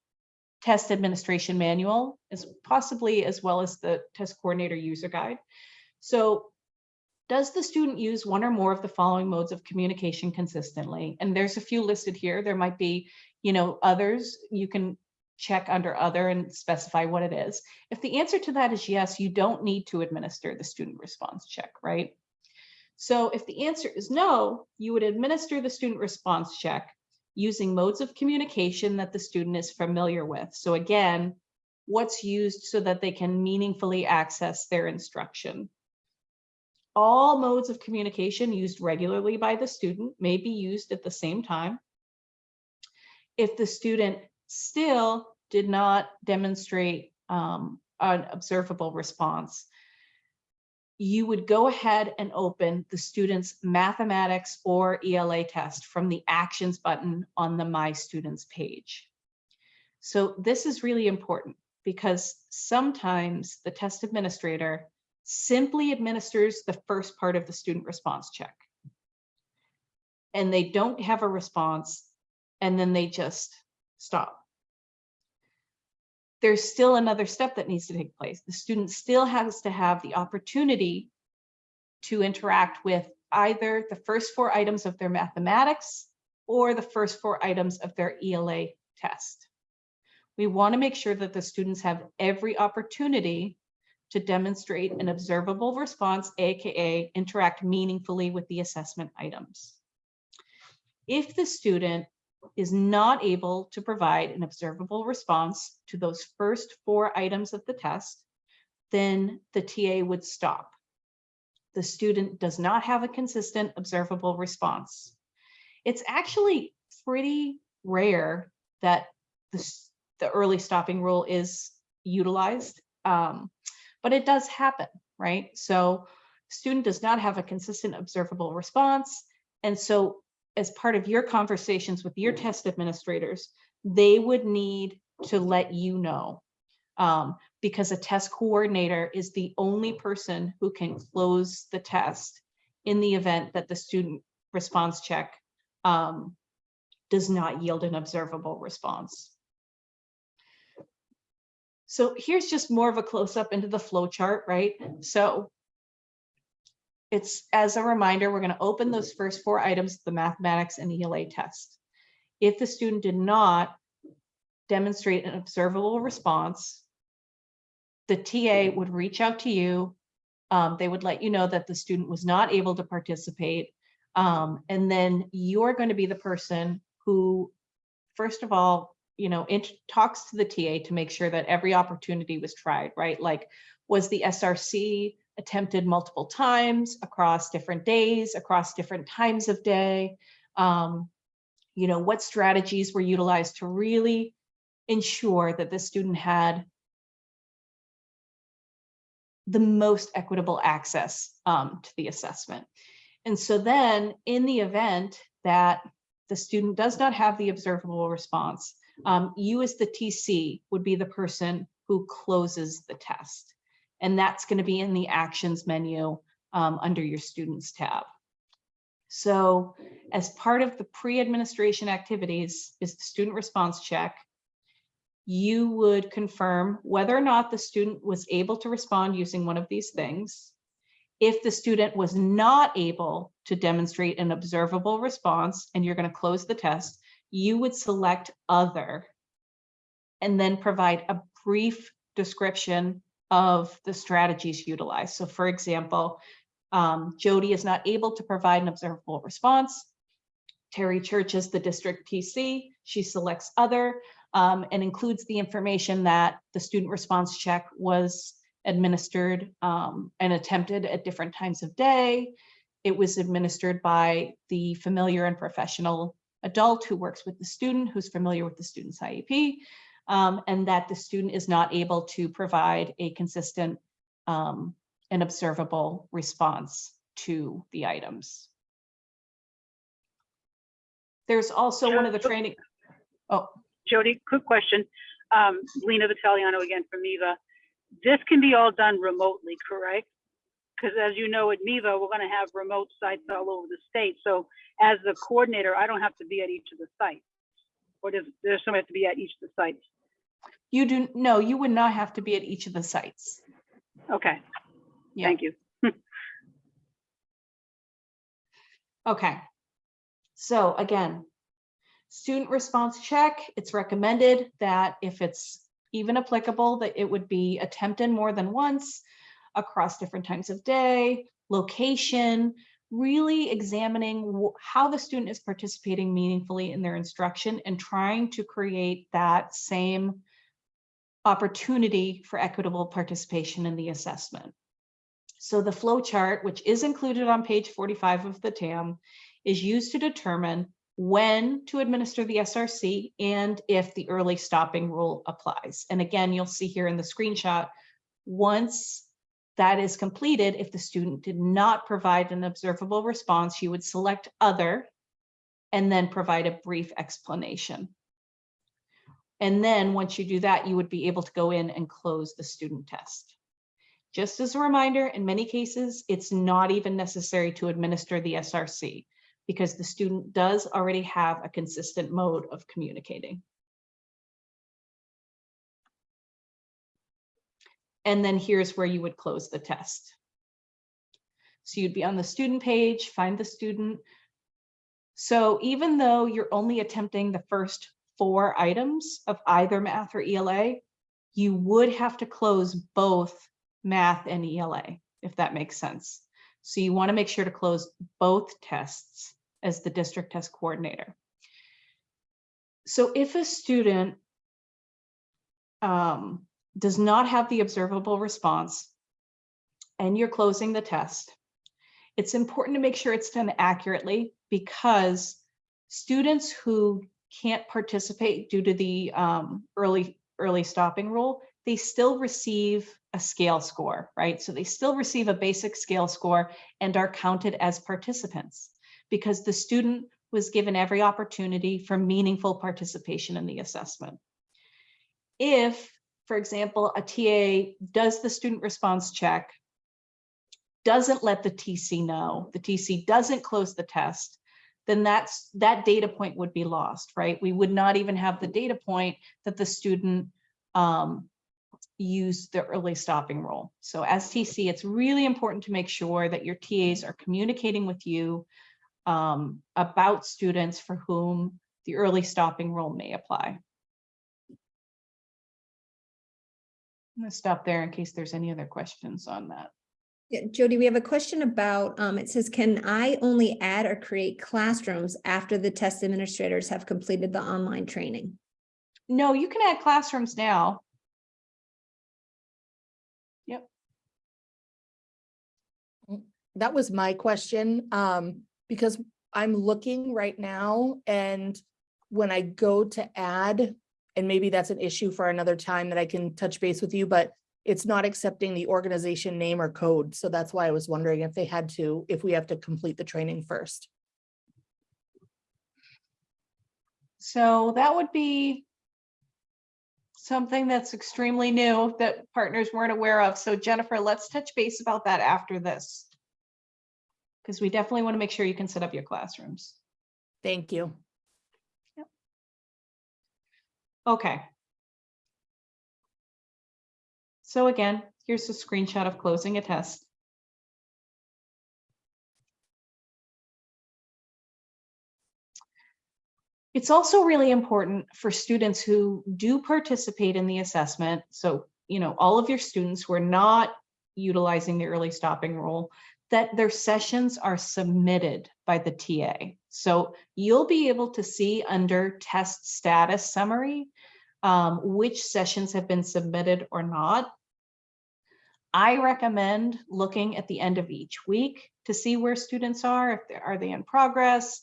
test administration manual, as possibly as well as the test coordinator user guide. So does the student use one or more of the following modes of communication consistently? And there's a few listed here. There might be, you know, others you can check under other and specify what it is. If the answer to that is yes, you don't need to administer the student response check, right? So if the answer is no, you would administer the student response check using modes of communication that the student is familiar with. So again, what's used so that they can meaningfully access their instruction. All modes of communication used regularly by the student may be used at the same time. If the student still did not demonstrate um, an observable response, you would go ahead and open the student's mathematics or ELA test from the actions button on the My Students page. So this is really important because sometimes the test administrator simply administers the first part of the student response check. And they don't have a response and then they just stop. There's still another step that needs to take place. The student still has to have the opportunity to interact with either the first four items of their mathematics or the first four items of their ELA test. We want to make sure that the students have every opportunity to demonstrate an observable response, AKA interact meaningfully with the assessment items. If the student is not able to provide an observable response to those first four items of the test, then the TA would stop. The student does not have a consistent observable response. It's actually pretty rare that the, the early stopping rule is utilized, um, but it does happen, right? So student does not have a consistent observable response. And so as part of your conversations with your test administrators, they would need to let you know. Um, because a test coordinator is the only person who can close the test in the event that the student response check um, does not yield an observable response. So here's just more of a close up into the flow chart, right? So it's as a reminder, we're going to open those first four items, the mathematics and ELA test. If the student did not demonstrate an observable response, the TA would reach out to you. Um, they would let you know that the student was not able to participate. Um, and then you're going to be the person who, first of all, you know, talks to the TA to make sure that every opportunity was tried, right? Like, was the SRC attempted multiple times across different days, across different times of day? Um, you know, what strategies were utilized to really ensure that the student had the most equitable access um, to the assessment. And so then in the event that the student does not have the observable response, um, you as the TC would be the person who closes the test. And that's going to be in the actions menu um, under your students tab. So as part of the pre-administration activities is the student response check. You would confirm whether or not the student was able to respond using one of these things. If the student was not able to demonstrate an observable response and you're going to close the test, you would select other and then provide a brief description of the strategies utilized. So for example, um, Jody is not able to provide an observable response. Terry Church is the district TC. She selects other um, and includes the information that the student response check was administered um, and attempted at different times of day. It was administered by the familiar and professional adult who works with the student, who's familiar with the student's IEP, um, and that the student is not able to provide a consistent um, and observable response to the items. There's also one of the training, oh, Jody, quick question. Um, Lena Vitaliano again from MEVA. This can be all done remotely, correct? Because as you know, at MEVA, we're gonna have remote sites all over the state. So as the coordinator, I don't have to be at each of the sites. Or does, there's somebody have to be at each of the sites? You do, no, you would not have to be at each of the sites. Okay, Yeah. thank you. Okay. So again, student response check, it's recommended that if it's even applicable, that it would be attempted more than once across different times of day, location, really examining wh- how the student is participating meaningfully in their instruction and trying to create that same opportunity for equitable participation in the assessment. So the flow chart, which is included on page 45 of the TAM, is used to determine when to administer the SRC and if the early stopping rule applies. And again, you'll see here in the screenshot, once that is completed, if the student did not provide an observable response, you would select other and then provide a brief explanation. And then once you do that, you would be able to go in and close the student test. Just as a reminder, in many cases, it's not even necessary to administer the SRC because the student does already have a consistent mode of communicating. And then here's where you would close the test. So you'd be on the student page, find the student. So even though you're only attempting the first four items of either math or ELA, you would have to close both math and ELA, if that makes sense. So you want to make sure to close both tests as the district test coordinator. So if a student um, does not have the observable response and you're closing the test, it's important to make sure it's done accurately because students who can't participate due to the um, early early stopping rule, they still receive a scale score, right? So they still receive a basic scale score and are counted as participants because the student was given every opportunity for meaningful participation in the assessment. If, for example, a TA does the student response check, doesn't let the TC know, the TC doesn't close the test, then that's that data point would be lost, right? We would not even have the data point that the student um, used the early stopping rule. So as TC, it's really important to make sure that your TAs are communicating with you um, about students for whom the early stopping rule may apply. I'm gonna stop there in case there's any other questions on that. Yeah, Jody, we have a question about, um, it says, can I only add or create classrooms after the test administrators have completed the online training? No, you can add classrooms now. Yep. That was my question, um, because I'm looking right now and when I go to add, and maybe that's an issue for another time that I can touch base with you, but it's not accepting the organization name or code. So that's why I was wondering if they had to, if we have to complete the training first. So that would be something that's extremely new that partners weren't aware of. So Jennifer, let's touch base about that after this. Because we definitely want to make sure you can set up your classrooms. Thank you. Yep. Okay. So again, here's a screenshot of closing a test. It's also really important for students who do participate in the assessment. So, you know, all of your students who are not utilizing the early stopping rule, that their sessions are submitted by the TA. So you'll be able to see under test status summary, um, which sessions have been submitted or not. I recommend looking at the end of each week to see where students are, if they are they in progress,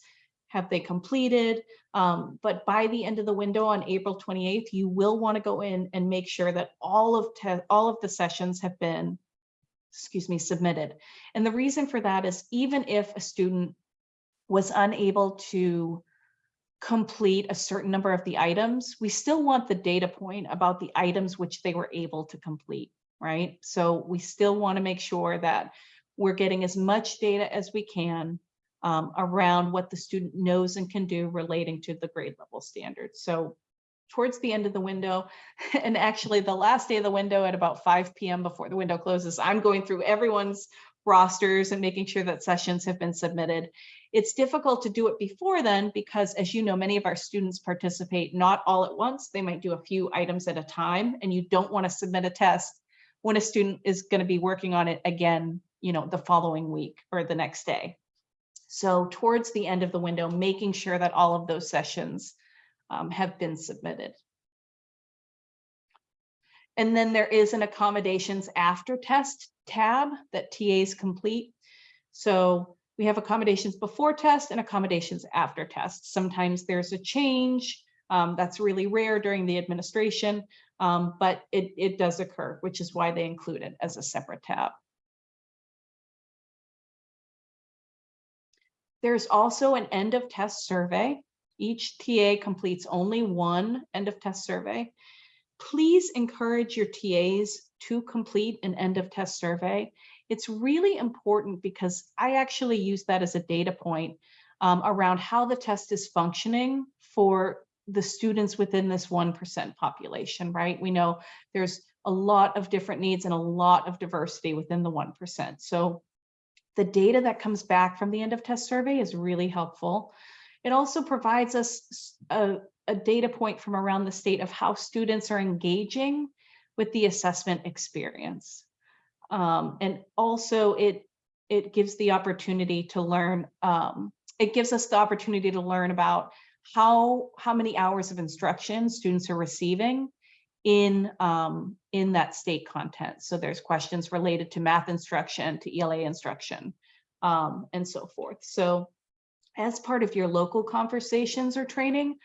have they completed? Um, but by the end of the window on April 28th, you will want to go in and make sure that all of all of the sessions have been, excuse me, submitted. And the reason for that is even if a student was unable to complete a certain number of the items, we still want the data point about the items which they were able to complete, right? So we still want to make sure that we're getting as much data as we can um, around what the student knows and can do relating to the grade level standards. So towards the end of the window, and actually the last day of the window at about 5 p.m. before the window closes, I'm going through everyone's rosters and making sure that sessions have been submitted. It's difficult to do it before then because as you know, many of our students participate not all at once. They might do a few items at a time and you don't want to submit a test when a student is going to be working on it again, you know, the following week or the next day. So towards the end of the window, making sure that all of those sessions um, have been submitted. And then there is an accommodations after test tab that TAs complete. So we have accommodations before test and accommodations after test. Sometimes there's a change. Um, that's really rare during the administration, um, but it, it does occur, which is why they include it as a separate tab. There's also an end of test survey. Each TA completes only one end of test survey. Please encourage your TAs to complete an end of test survey. It's really important because I actually use that as a data point um, around how the test is functioning for the students within this 1% population, right? We know there's a lot of different needs and a lot of diversity within the 1%. So the data that comes back from the end of test survey is really helpful. It also provides us a, a data point from around the state of how students are engaging with the assessment experience. Um, and also it, it gives the opportunity to learn, um, it gives us the opportunity to learn about how, how many hours of instruction students are receiving in um, in that state content. So there's questions related to math instruction, to ELA instruction, um, and so forth. So as part of your local conversations or training,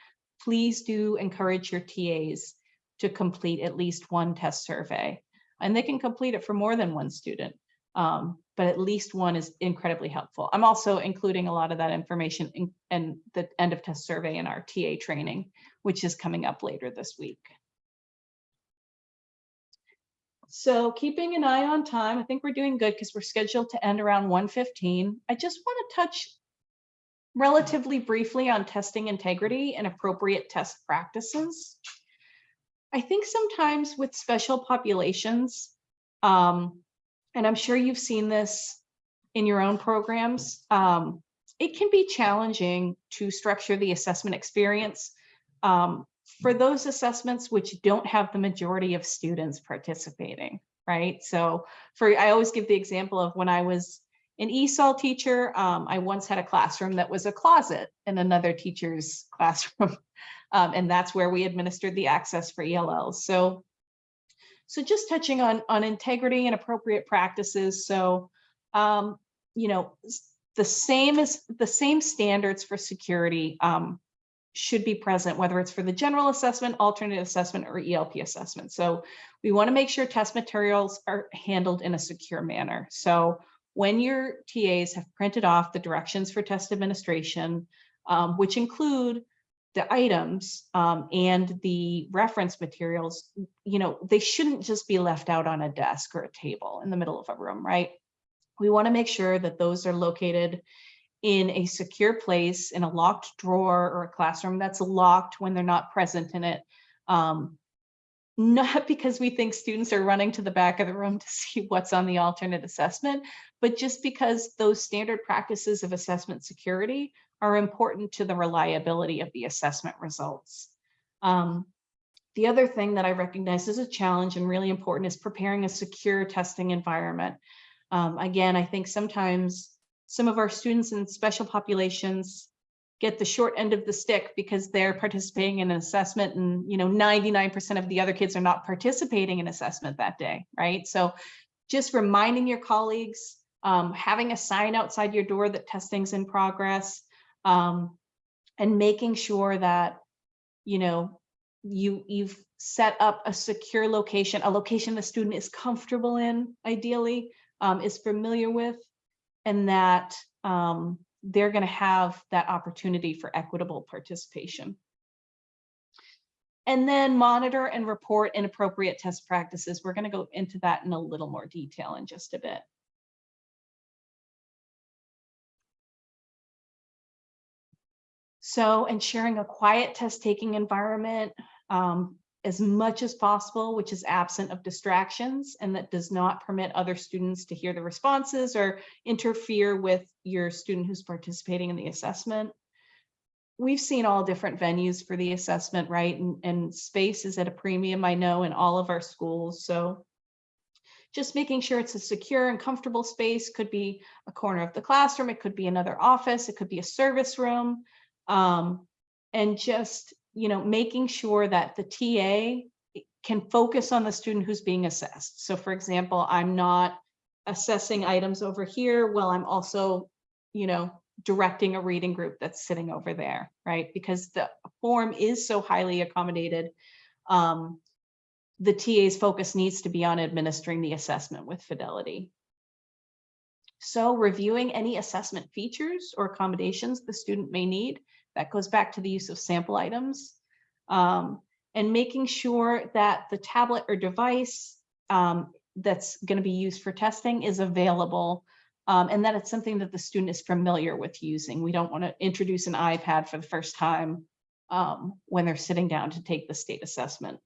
please do encourage your TAs to complete at least one test survey. And they can complete it for more than one student, um, but at least one is incredibly helpful. I'm also including a lot of that information in, in the end of test survey in our TA training, which is coming up later this week. So keeping an eye on time, I think we're doing good because we're scheduled to end around 1:15. I just want to touch relatively briefly on testing integrity and appropriate test practices. I think sometimes with special populations, um, and I'm sure you've seen this in your own programs, um, it can be challenging to structure the assessment experience um, for those assessments which don't have the majority of students participating, right? So for, I always give the example of when I was an ESOL teacher, um, I once had a classroom that was a closet in another teacher's classroom. Um, and that's where we administered the access for ELLs. So, so just touching on, on integrity and appropriate practices. So, um, you know, the same as the same standards for security, um, should be present, whether it's for the general assessment, alternate assessment, or ELP assessment. So we want to make sure test materials are handled in a secure manner. So when your TAs have printed off the directions for test administration, um, which include the items um, and the reference materials, you know, they shouldn't just be left out on a desk or a table in the middle of a room, right? We want to make sure that those are located in a secure place, in a locked drawer or a classroom that's locked when they're not present in it. Um, not because we think students are running to the back of the room to see what's on the alternate assessment, but just because those standard practices of assessment security are important to the reliability of the assessment results. Um, the other thing that I recognize as a challenge and really important is preparing a secure testing environment. Um, again, I think sometimes some of our students in special populations get the short end of the stick because they're participating in an assessment and you know 99% of the other kids are not participating in assessment that day right? So just reminding your colleagues um, having a sign outside your door that testing's in progress um, and making sure that you know you you've set up a secure location a location the student is comfortable in ideally um, is familiar with and that um, they're going to have that opportunity for equitable participation. And then monitor and report inappropriate test practices. We're going to go into that in a little more detail in just a bit. So ensuring a quiet test taking environment um, as much as possible, which is absent of distractions and that does not permit other students to hear the responses or interfere with your student who's participating in the assessment. We've seen all different venues for the assessment, right? And, and space is at a premium, I know, in all of our schools. So just making sure it's a secure and comfortable space could be a corner of the classroom, it could be another office, it could be a service room. Um, and just you know, making sure that the TA can focus on the student who's being assessed. So for example, I'm not assessing items over here while I'm also, you know, directing a reading group that's sitting over there, right? Because the form is so highly accommodated. Um, the TA's focus needs to be on administering the assessment with fidelity. So reviewing any assessment features or accommodations the student may need that goes back to the use of sample items um, and making sure that the tablet or device um, that's going to be used for testing is available um, and that it's something that the student is familiar with using. We don't want to introduce an iPad for the first time um, when they're sitting down to take the state assessment.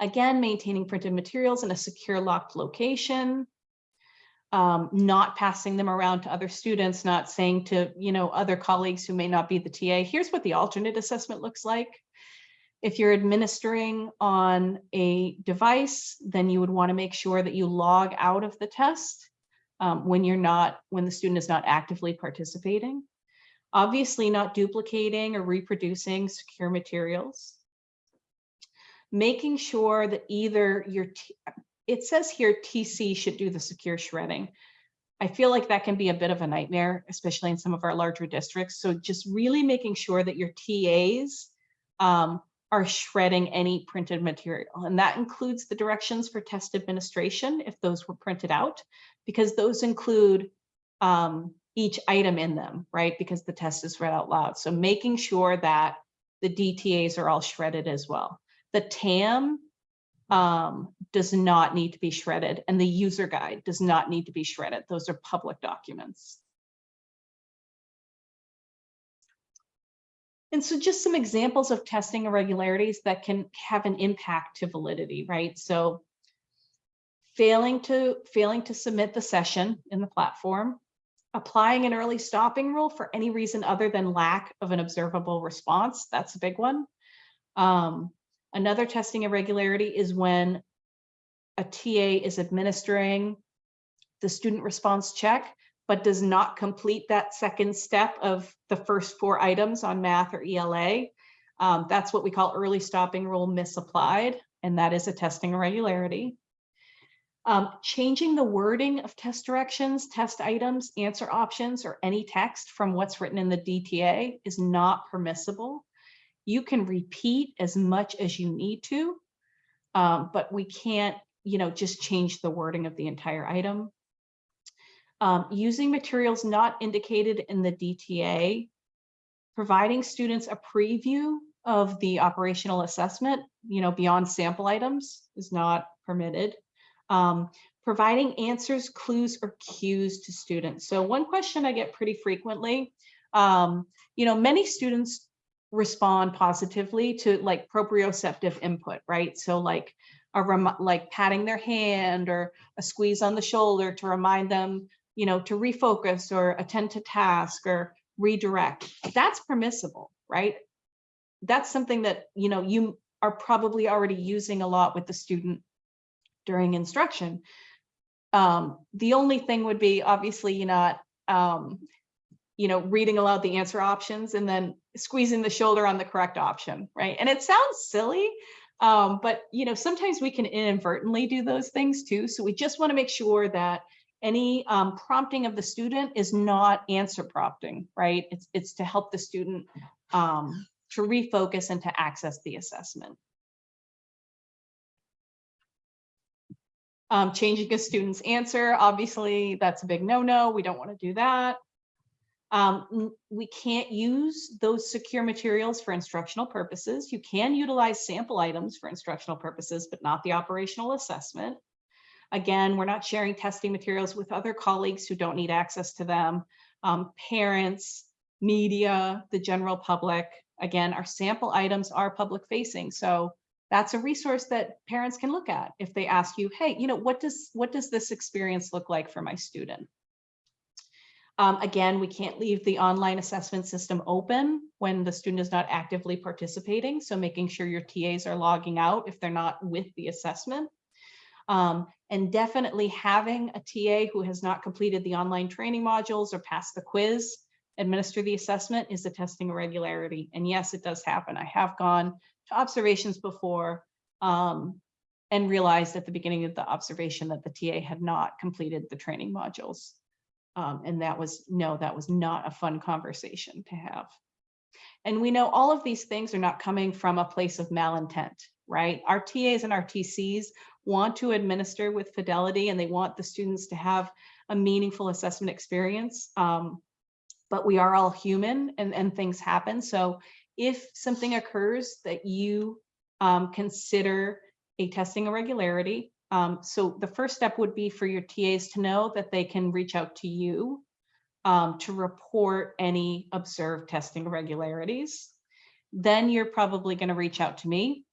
Again, maintaining printed materials in a secure locked location um, not passing them around to other students, not saying to, you know, other colleagues who may not be the TA, here's what the alternate assessment looks like. If you're administering on a device, then you would want to make sure that you log out of the test um, when you're not, when the student is not actively participating. Obviously not duplicating or reproducing secure materials. Making sure that either your, it says here TC should do the secure shredding. I feel like that can be a bit of a nightmare, especially in some of our larger districts. So just really making sure that your TAs um, are shredding any printed material. And that includes the directions for test administration, if those were printed out, because those include um, each item in them, right? Because the test is read out loud. So making sure that the DTAs are all shredded as well. The TAM um, does not need to be shredded and the user guide does not need to be shredded. Those are public documents. And so just some examples of testing irregularities that can have an impact to validity, right? So failing to failing to submit the session in the platform, applying an early stopping rule for any reason other than lack of an observable response. That's a big one. Um, Another testing irregularity is when a TA is administering the student response check, but does not complete that second step of the first four items on math or ELA, um, that's what we call early stopping rule misapplied, and that is a testing irregularity. Um, changing the wording of test directions, test items, answer options, or any text from what's written in the DTA is not permissible. You can repeat as much as you need to, um, but we can't, you know, just change the wording of the entire item. Um, using materials not indicated in the DTA, providing students a preview of the operational assessment, you know, beyond sample items is not permitted. Um, providing answers, clues, or cues to students. So one question I get pretty frequently, um, you know, many students respond positively to like proprioceptive input, right? So like a rem like patting their hand or a squeeze on the shoulder to remind them, you know, to refocus or attend to task or redirect. That's permissible, right? That's something that, you know, you are probably already using a lot with the student during instruction. Um, the only thing would be obviously you're not, um, you know, reading aloud the answer options and then squeezing the shoulder on the correct option, right? And it sounds silly, um, but you know, sometimes we can inadvertently do those things too. So we just want to make sure that any um, prompting of the student is not answer prompting, right? It's it's to help the student um, to refocus and to access the assessment. Um, changing a student's answer, obviously, that's a big no-no. We don't want to do that. Um, we can't use those secure materials for instructional purposes. You can utilize sample items for instructional purposes, but not the operational assessment. Again, we're not sharing testing materials with other colleagues who don't need access to them. Um, parents, media, the general public. Again, our sample items are public facing. So that's a resource that parents can look at if they ask you, hey, you know, what does what does this experience look like for my student? Um, again, we can't leave the online assessment system open when the student is not actively participating. So making sure your TAs are logging out if they're not with the assessment. Um, and definitely having a TA who has not completed the online training modules or passed the quiz, administer the assessment is a testing irregularity. And yes, it does happen. I have gone to observations before um, and realized at the beginning of the observation that the TA had not completed the training modules. Um, and that was, no, that was not a fun conversation to have. And we know all of these things are not coming from a place of malintent, right? Our TAs and our TCs want to administer with fidelity and they want the students to have a meaningful assessment experience. Um, but we are all human and, and things happen. So if something occurs that you um, consider a testing irregularity, um, so the first step would be for your TAs to know that they can reach out to you um, to report any observed testing irregularities. Then you're probably going to reach out to me.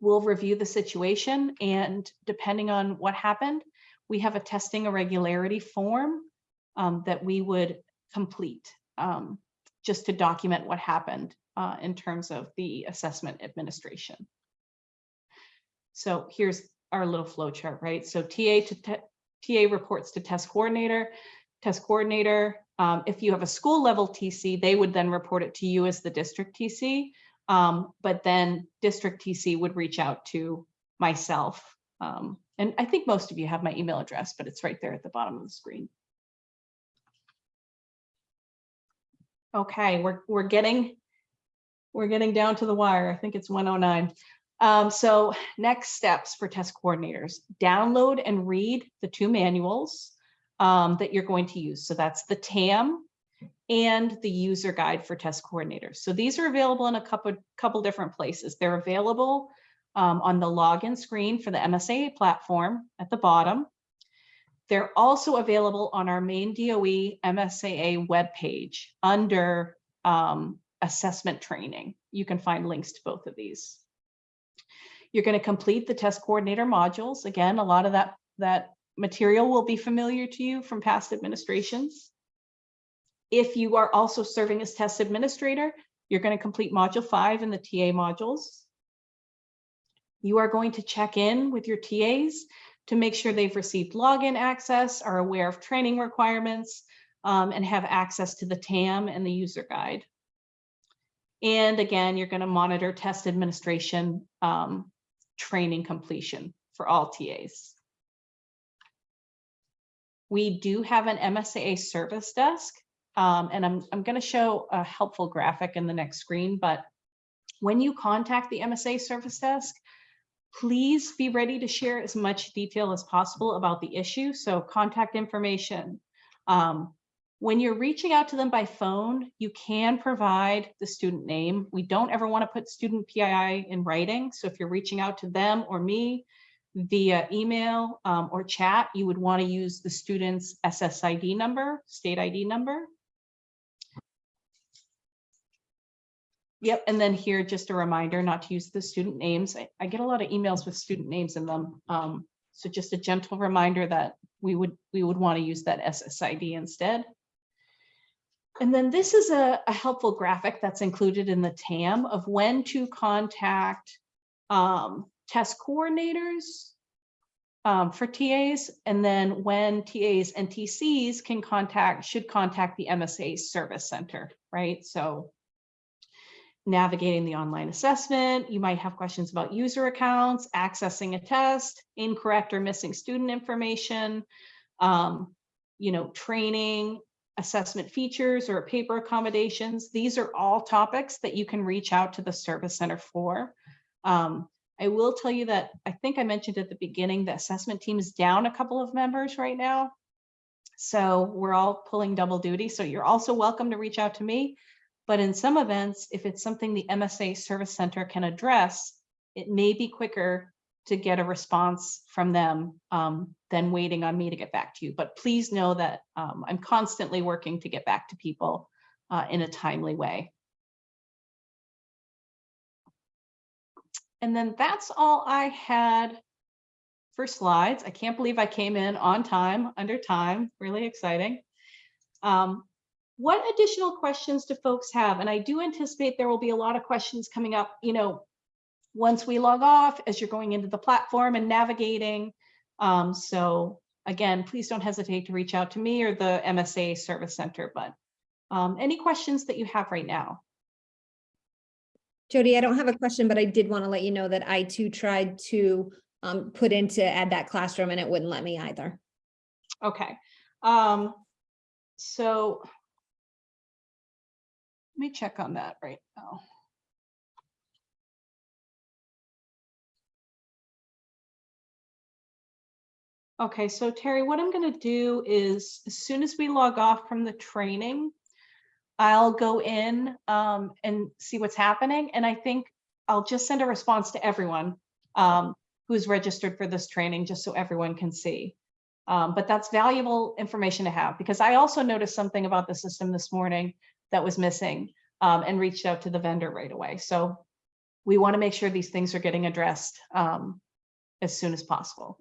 We'll review the situation and depending on what happened, we have a testing irregularity form um, that we would complete um, just to document what happened uh, in terms of the assessment administration. So here's our little flow chart, right? So TA to TA reports to test coordinator, test coordinator. Um, if you have a school level TC, they would then report it to you as the district TC. Um, but then district TC would reach out to myself. Um, and I think most of you have my email address, but it's right there at the bottom of the screen. Okay, we're, we're getting, we're getting down to the wire. I think it's 109. Um, so next steps for test coordinators, download and read the two manuals um, that you're going to use. So that's the TAM and the user guide for test coordinators. So these are available in a couple, couple different places. They're available um, on the login screen for the MSAA platform at the bottom. They're also available on our main DOE MSAA webpage under um, assessment training. You can find links to both of these. You're going to complete the test coordinator modules. Again, a lot of that, that material will be familiar to you from past administrations. If you are also serving as test administrator, you're going to complete module five in the TA modules. You are going to check in with your TAs to make sure they've received login access, are aware of training requirements, um, and have access to the TAM and the user guide. And again, you're going to monitor test administration um, training completion for all TAs. We do have an MSAA service desk, um, and I'm, I'm going to show a helpful graphic in the next screen, but when you contact the MSAA service desk, please be ready to share as much detail as possible about the issue. So contact information. Um, when you're reaching out to them by phone, you can provide the student name. We don't ever want to put student PII in writing. So if you're reaching out to them or me via email um, or chat, you would want to use the student's SSID number, state ID number. Yep, and then here, just a reminder not to use the student names. I, I get a lot of emails with student names in them. Um, so just a gentle reminder that we would, we would want to use that SSID instead. And then this is a, a helpful graphic that's included in the TAM of when to contact um, test coordinators um, for TAs, and then when TAs and TCs can contact, should contact the MSAA Service Center, right? So navigating the online assessment. You might have questions about user accounts, accessing a test, incorrect or missing student information, um, you know, training, assessment features or paper accommodations. These are all topics that you can reach out to the service center for. Um, I will tell you that I think I mentioned at the beginning, the assessment team is down a couple of members right now. So we're all pulling double duty. So you're also welcome to reach out to me. But in some events, if it's something the MSAA Service Center can address, it may be quicker to get a response from them um, than waiting on me to get back to you. But please know that um, I'm constantly working to get back to people uh, in a timely way. And then that's all I had for slides. I can't believe I came in on time, under time, really exciting. Um, what additional questions do folks have? And I do anticipate there will be a lot of questions coming up, you know, once we log off as you're going into the platform and navigating. Um, so again, please don't hesitate to reach out to me or the MSAA Service Center, but um, any questions that you have right now? Jody, I don't have a question, but I did want to let you know that I too tried to um, put in to add that classroom and it wouldn't let me either. Okay. Um, so let me check on that right now. Okay, so Terry, what I'm going to do is as soon as we log off from the training, I'll go in um, and see what's happening. And I think I'll just send a response to everyone um, who's registered for this training, just so everyone can see. Um, but that's valuable information to have because I also noticed something about the system this morning that was missing um, and reached out to the vendor right away. So we want to make sure these things are getting addressed um, as soon as possible.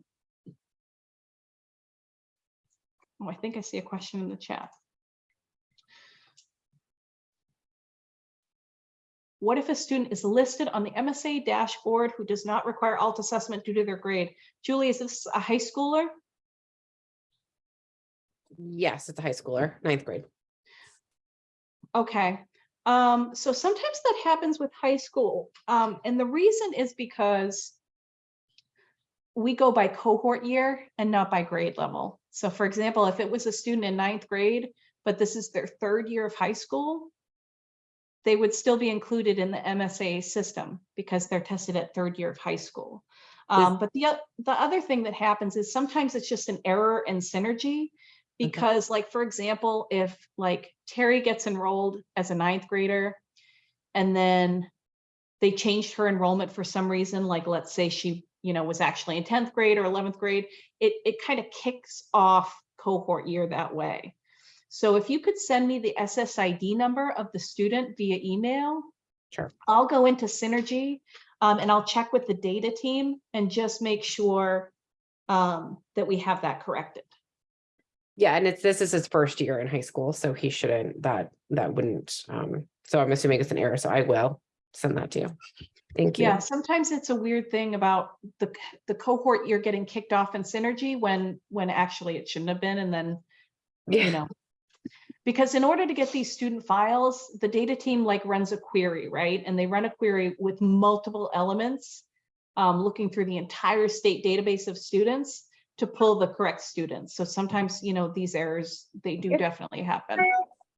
Oh, I think I see a question in the chat. What if a student is listed on the MSAA dashboard who does not require alt assessment due to their grade? Julie, is this a high schooler? Yes, it's a high schooler, ninth grade. Okay, um, so sometimes that happens with high school. Um, and the reason is because we go by cohort year and not by grade level. So for example, if it was a student in ninth grade, but this is their third year of high school, they would still be included in the MSAA system because they're tested at third year of high school. Um, but the, the other thing that happens is sometimes it's just an error in synergy because like, for example, if like Terry gets enrolled as a ninth grader and then they changed her enrollment for some reason, like let's say she, you know, was actually in 10th grade or 11th grade, it, it kind of kicks off cohort year that way. So if you could send me the SSID number of the student via email, Sure. I'll go into Synergy um, and I'll check with the data team and just make sure um, that we have that corrected. Yeah, and it's, this is his first year in high school, so he shouldn't, that, that wouldn't, um, so I'm assuming it's an error, so I will send that to you. Thank you. Yeah, sometimes it's a weird thing about the, the cohort you're getting kicked off in Synergy when, when actually it shouldn't have been, and then, you know. Because in order to get these student files, the data team like runs a query, right? And they run a query with multiple elements, um, looking through the entire state database of students to pull the correct students. So sometimes, you know, these errors, they do Yeah. definitely happen.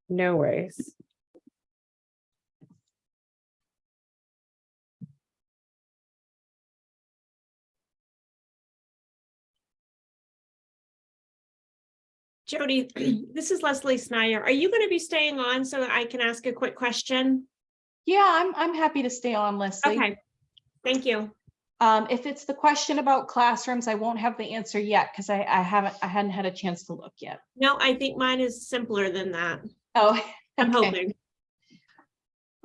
no worries. Jody, this is Leslie Snyder. Are you going to be staying on so that I can ask a quick question? Yeah, I'm, I'm happy to stay on, Leslie. Okay, thank you. Um, if it's the question about classrooms, I won't have the answer yet because I, I haven't, I hadn't had a chance to look yet. No, I think mine is simpler than that. Oh, I'm hoping.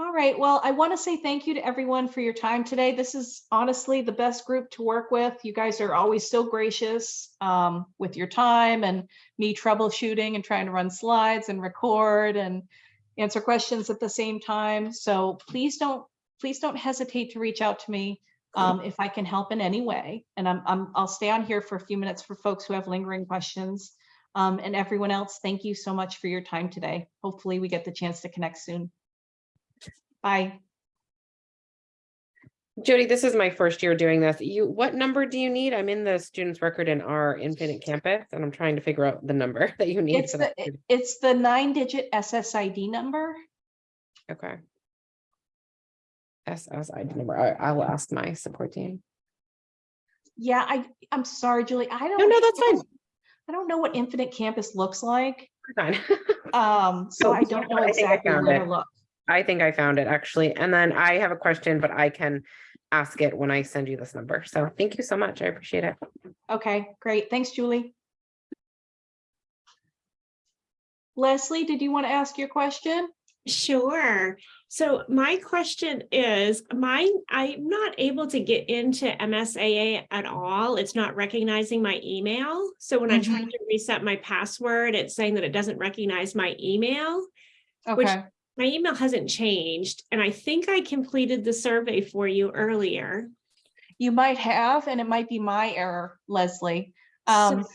All right. Well, I want to say thank you to everyone for your time today. This is honestly the best group to work with. You guys are always so gracious um, with your time and me troubleshooting and trying to run slides and record and answer questions at the same time. So please don't, please don't hesitate to reach out to me um, if I can help in any way. And I'm, I'm, I'll stay on here for a few minutes for folks who have lingering questions. Um, and everyone else, thank you so much for your time today. Hopefully we get the chance to connect soon. Bye. Jody, this is my first year doing this. You, what number do you need? I'm in the student's record in our Infinite Campus and I'm trying to figure out the number that you need. It's for the, that it's the nine digit SSID number. Okay. SSID number. I, I will ask my support team. Yeah, I, I'm sorry, Julie. I don't. No, no, that's fine. I don't know what Infinite Campus looks like. Fine. Um, so Oh, I don't know know what? I I exactly where it. to look. I think I found it actually. And then I have a question, but I can ask it when I send you this number. So thank you so much. I appreciate it. Okay, great. Thanks, Julie. Leslie, did you want to ask your question? Sure. So my question is, mine, I'm not able to get into MSAA at all. It's not recognizing my email. So when I try mm-hmm. to reset my password, it's saying that it doesn't recognize my email. Which- Okay, My email hasn't changed, and I think I completed the survey for you earlier. you might have, and it might be my error, Leslie. So- Um,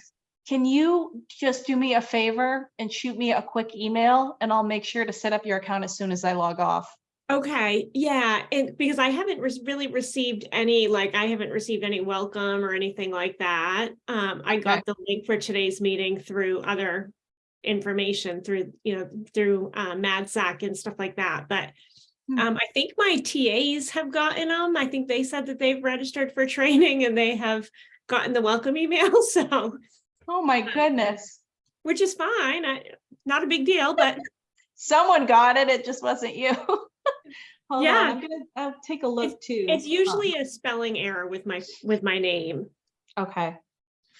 can you just do me a favor and shoot me a quick email and I'll make sure to set up your account as soon as I log off. Okay, yeah, and because I haven't res- really received any, like, I haven't received any welcome or anything like that. Um, I got the link for today's meeting through other information through, you know, through uh MADSEC and stuff like that, but Hmm. um, I think my TAs have gotten them. I think they said that they've registered for training and they have gotten the welcome email, so, Oh my goodness. which is fine. I, not a big deal, but Someone got it, it just wasn't you. Hold on, Yeah. I'm gonna, I'll take a look too. it's Um, usually a spelling error with my, with my name. Okay,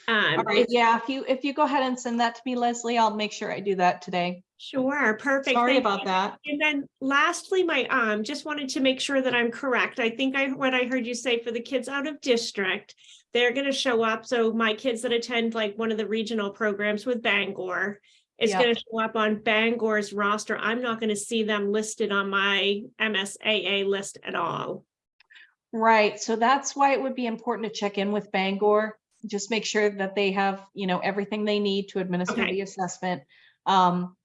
Um, all right, yeah, if you, if you go ahead and send that to me, Leslie, I'll make sure I do that today. Sure, perfect. Sorry thank about you. that. And then lastly, my, um, just wanted to make sure that I'm correct. I think I, what I heard you say for the kids out of district, they're gonna show up. So my kids that attend like one of the regional programs with Bangor, is Yeah. gonna show up on Bangor's roster. I'm not gonna see them listed on my MSAA list at all. Right, so that's why it would be important to check in with Bangor. Just make sure that they have, you know, everything they need to administer Okay. the assessment. Um,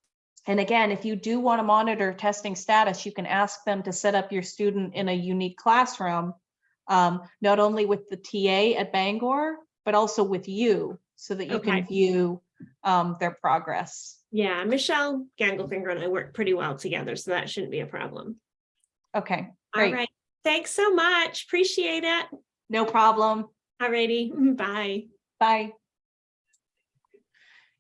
and again, if you do want to monitor testing status, you can ask them to set up your student in a unique classroom. Um, not only with the TA at Bangor, but also with you, so that you Okay. can view um, their progress. Yeah, Michelle Gangelfinger and I work pretty well together, so that shouldn't be a problem. Okay, All Great. right, thanks so much. Appreciate it. no problem. Alrighty, bye. Bye.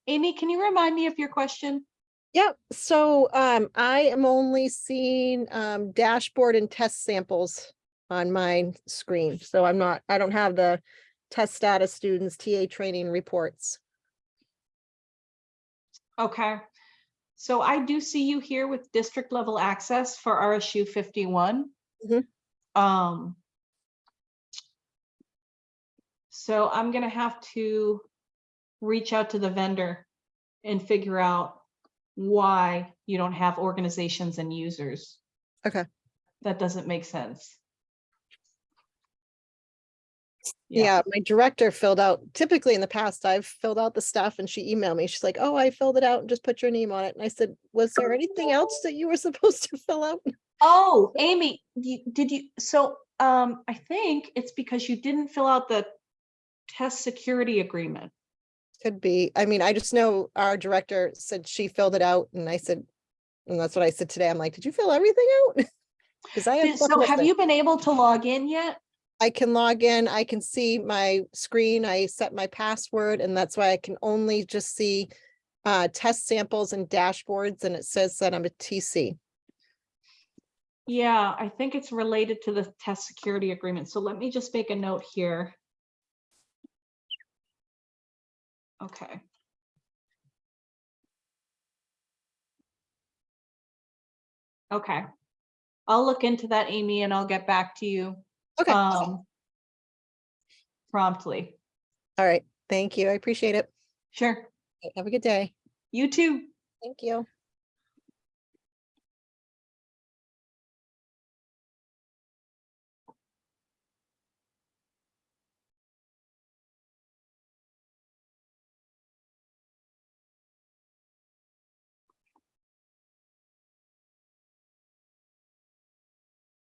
Amy, can you remind me of your question? Yep, so um, I am only seeing um, dashboard and test samples on my screen. So I'm not, I don't have the test status students, TA training reports. Okay. So I do see you here with district level access for RSU fifty-one. Mhm. Um. So I'm gonna have to reach out to the vendor and figure out why you don't have organizations and users. Okay. That doesn't make sense. Yeah, my director filled out, typically in the past, I've filled out the stuff and she emailed me. She's like, oh, I filled it out and just put your name on it. And I said, was there anything else that you were supposed to fill out? Oh, Amy, you- did you, so, um, I think it's because you didn't fill out the test security agreement. Could be. I mean, I just know our director said she filled it out and I said, and that's what I said today. I'm like, did you fill everything out? Because I have. So have you been able to log in yet? I can log in, I can see my screen, I set my password, and that's why I can only just see uh, test samples and dashboards, and it says that I'm a TC. Yeah, I think it's related to the test security agreement. So let me just make a note here. Okay. Okay. I'll look into that, Amy, and I'll get back to you Okay, um promptly. All right. thank you, I appreciate it. Sure. Have a good day. You too. Thank you.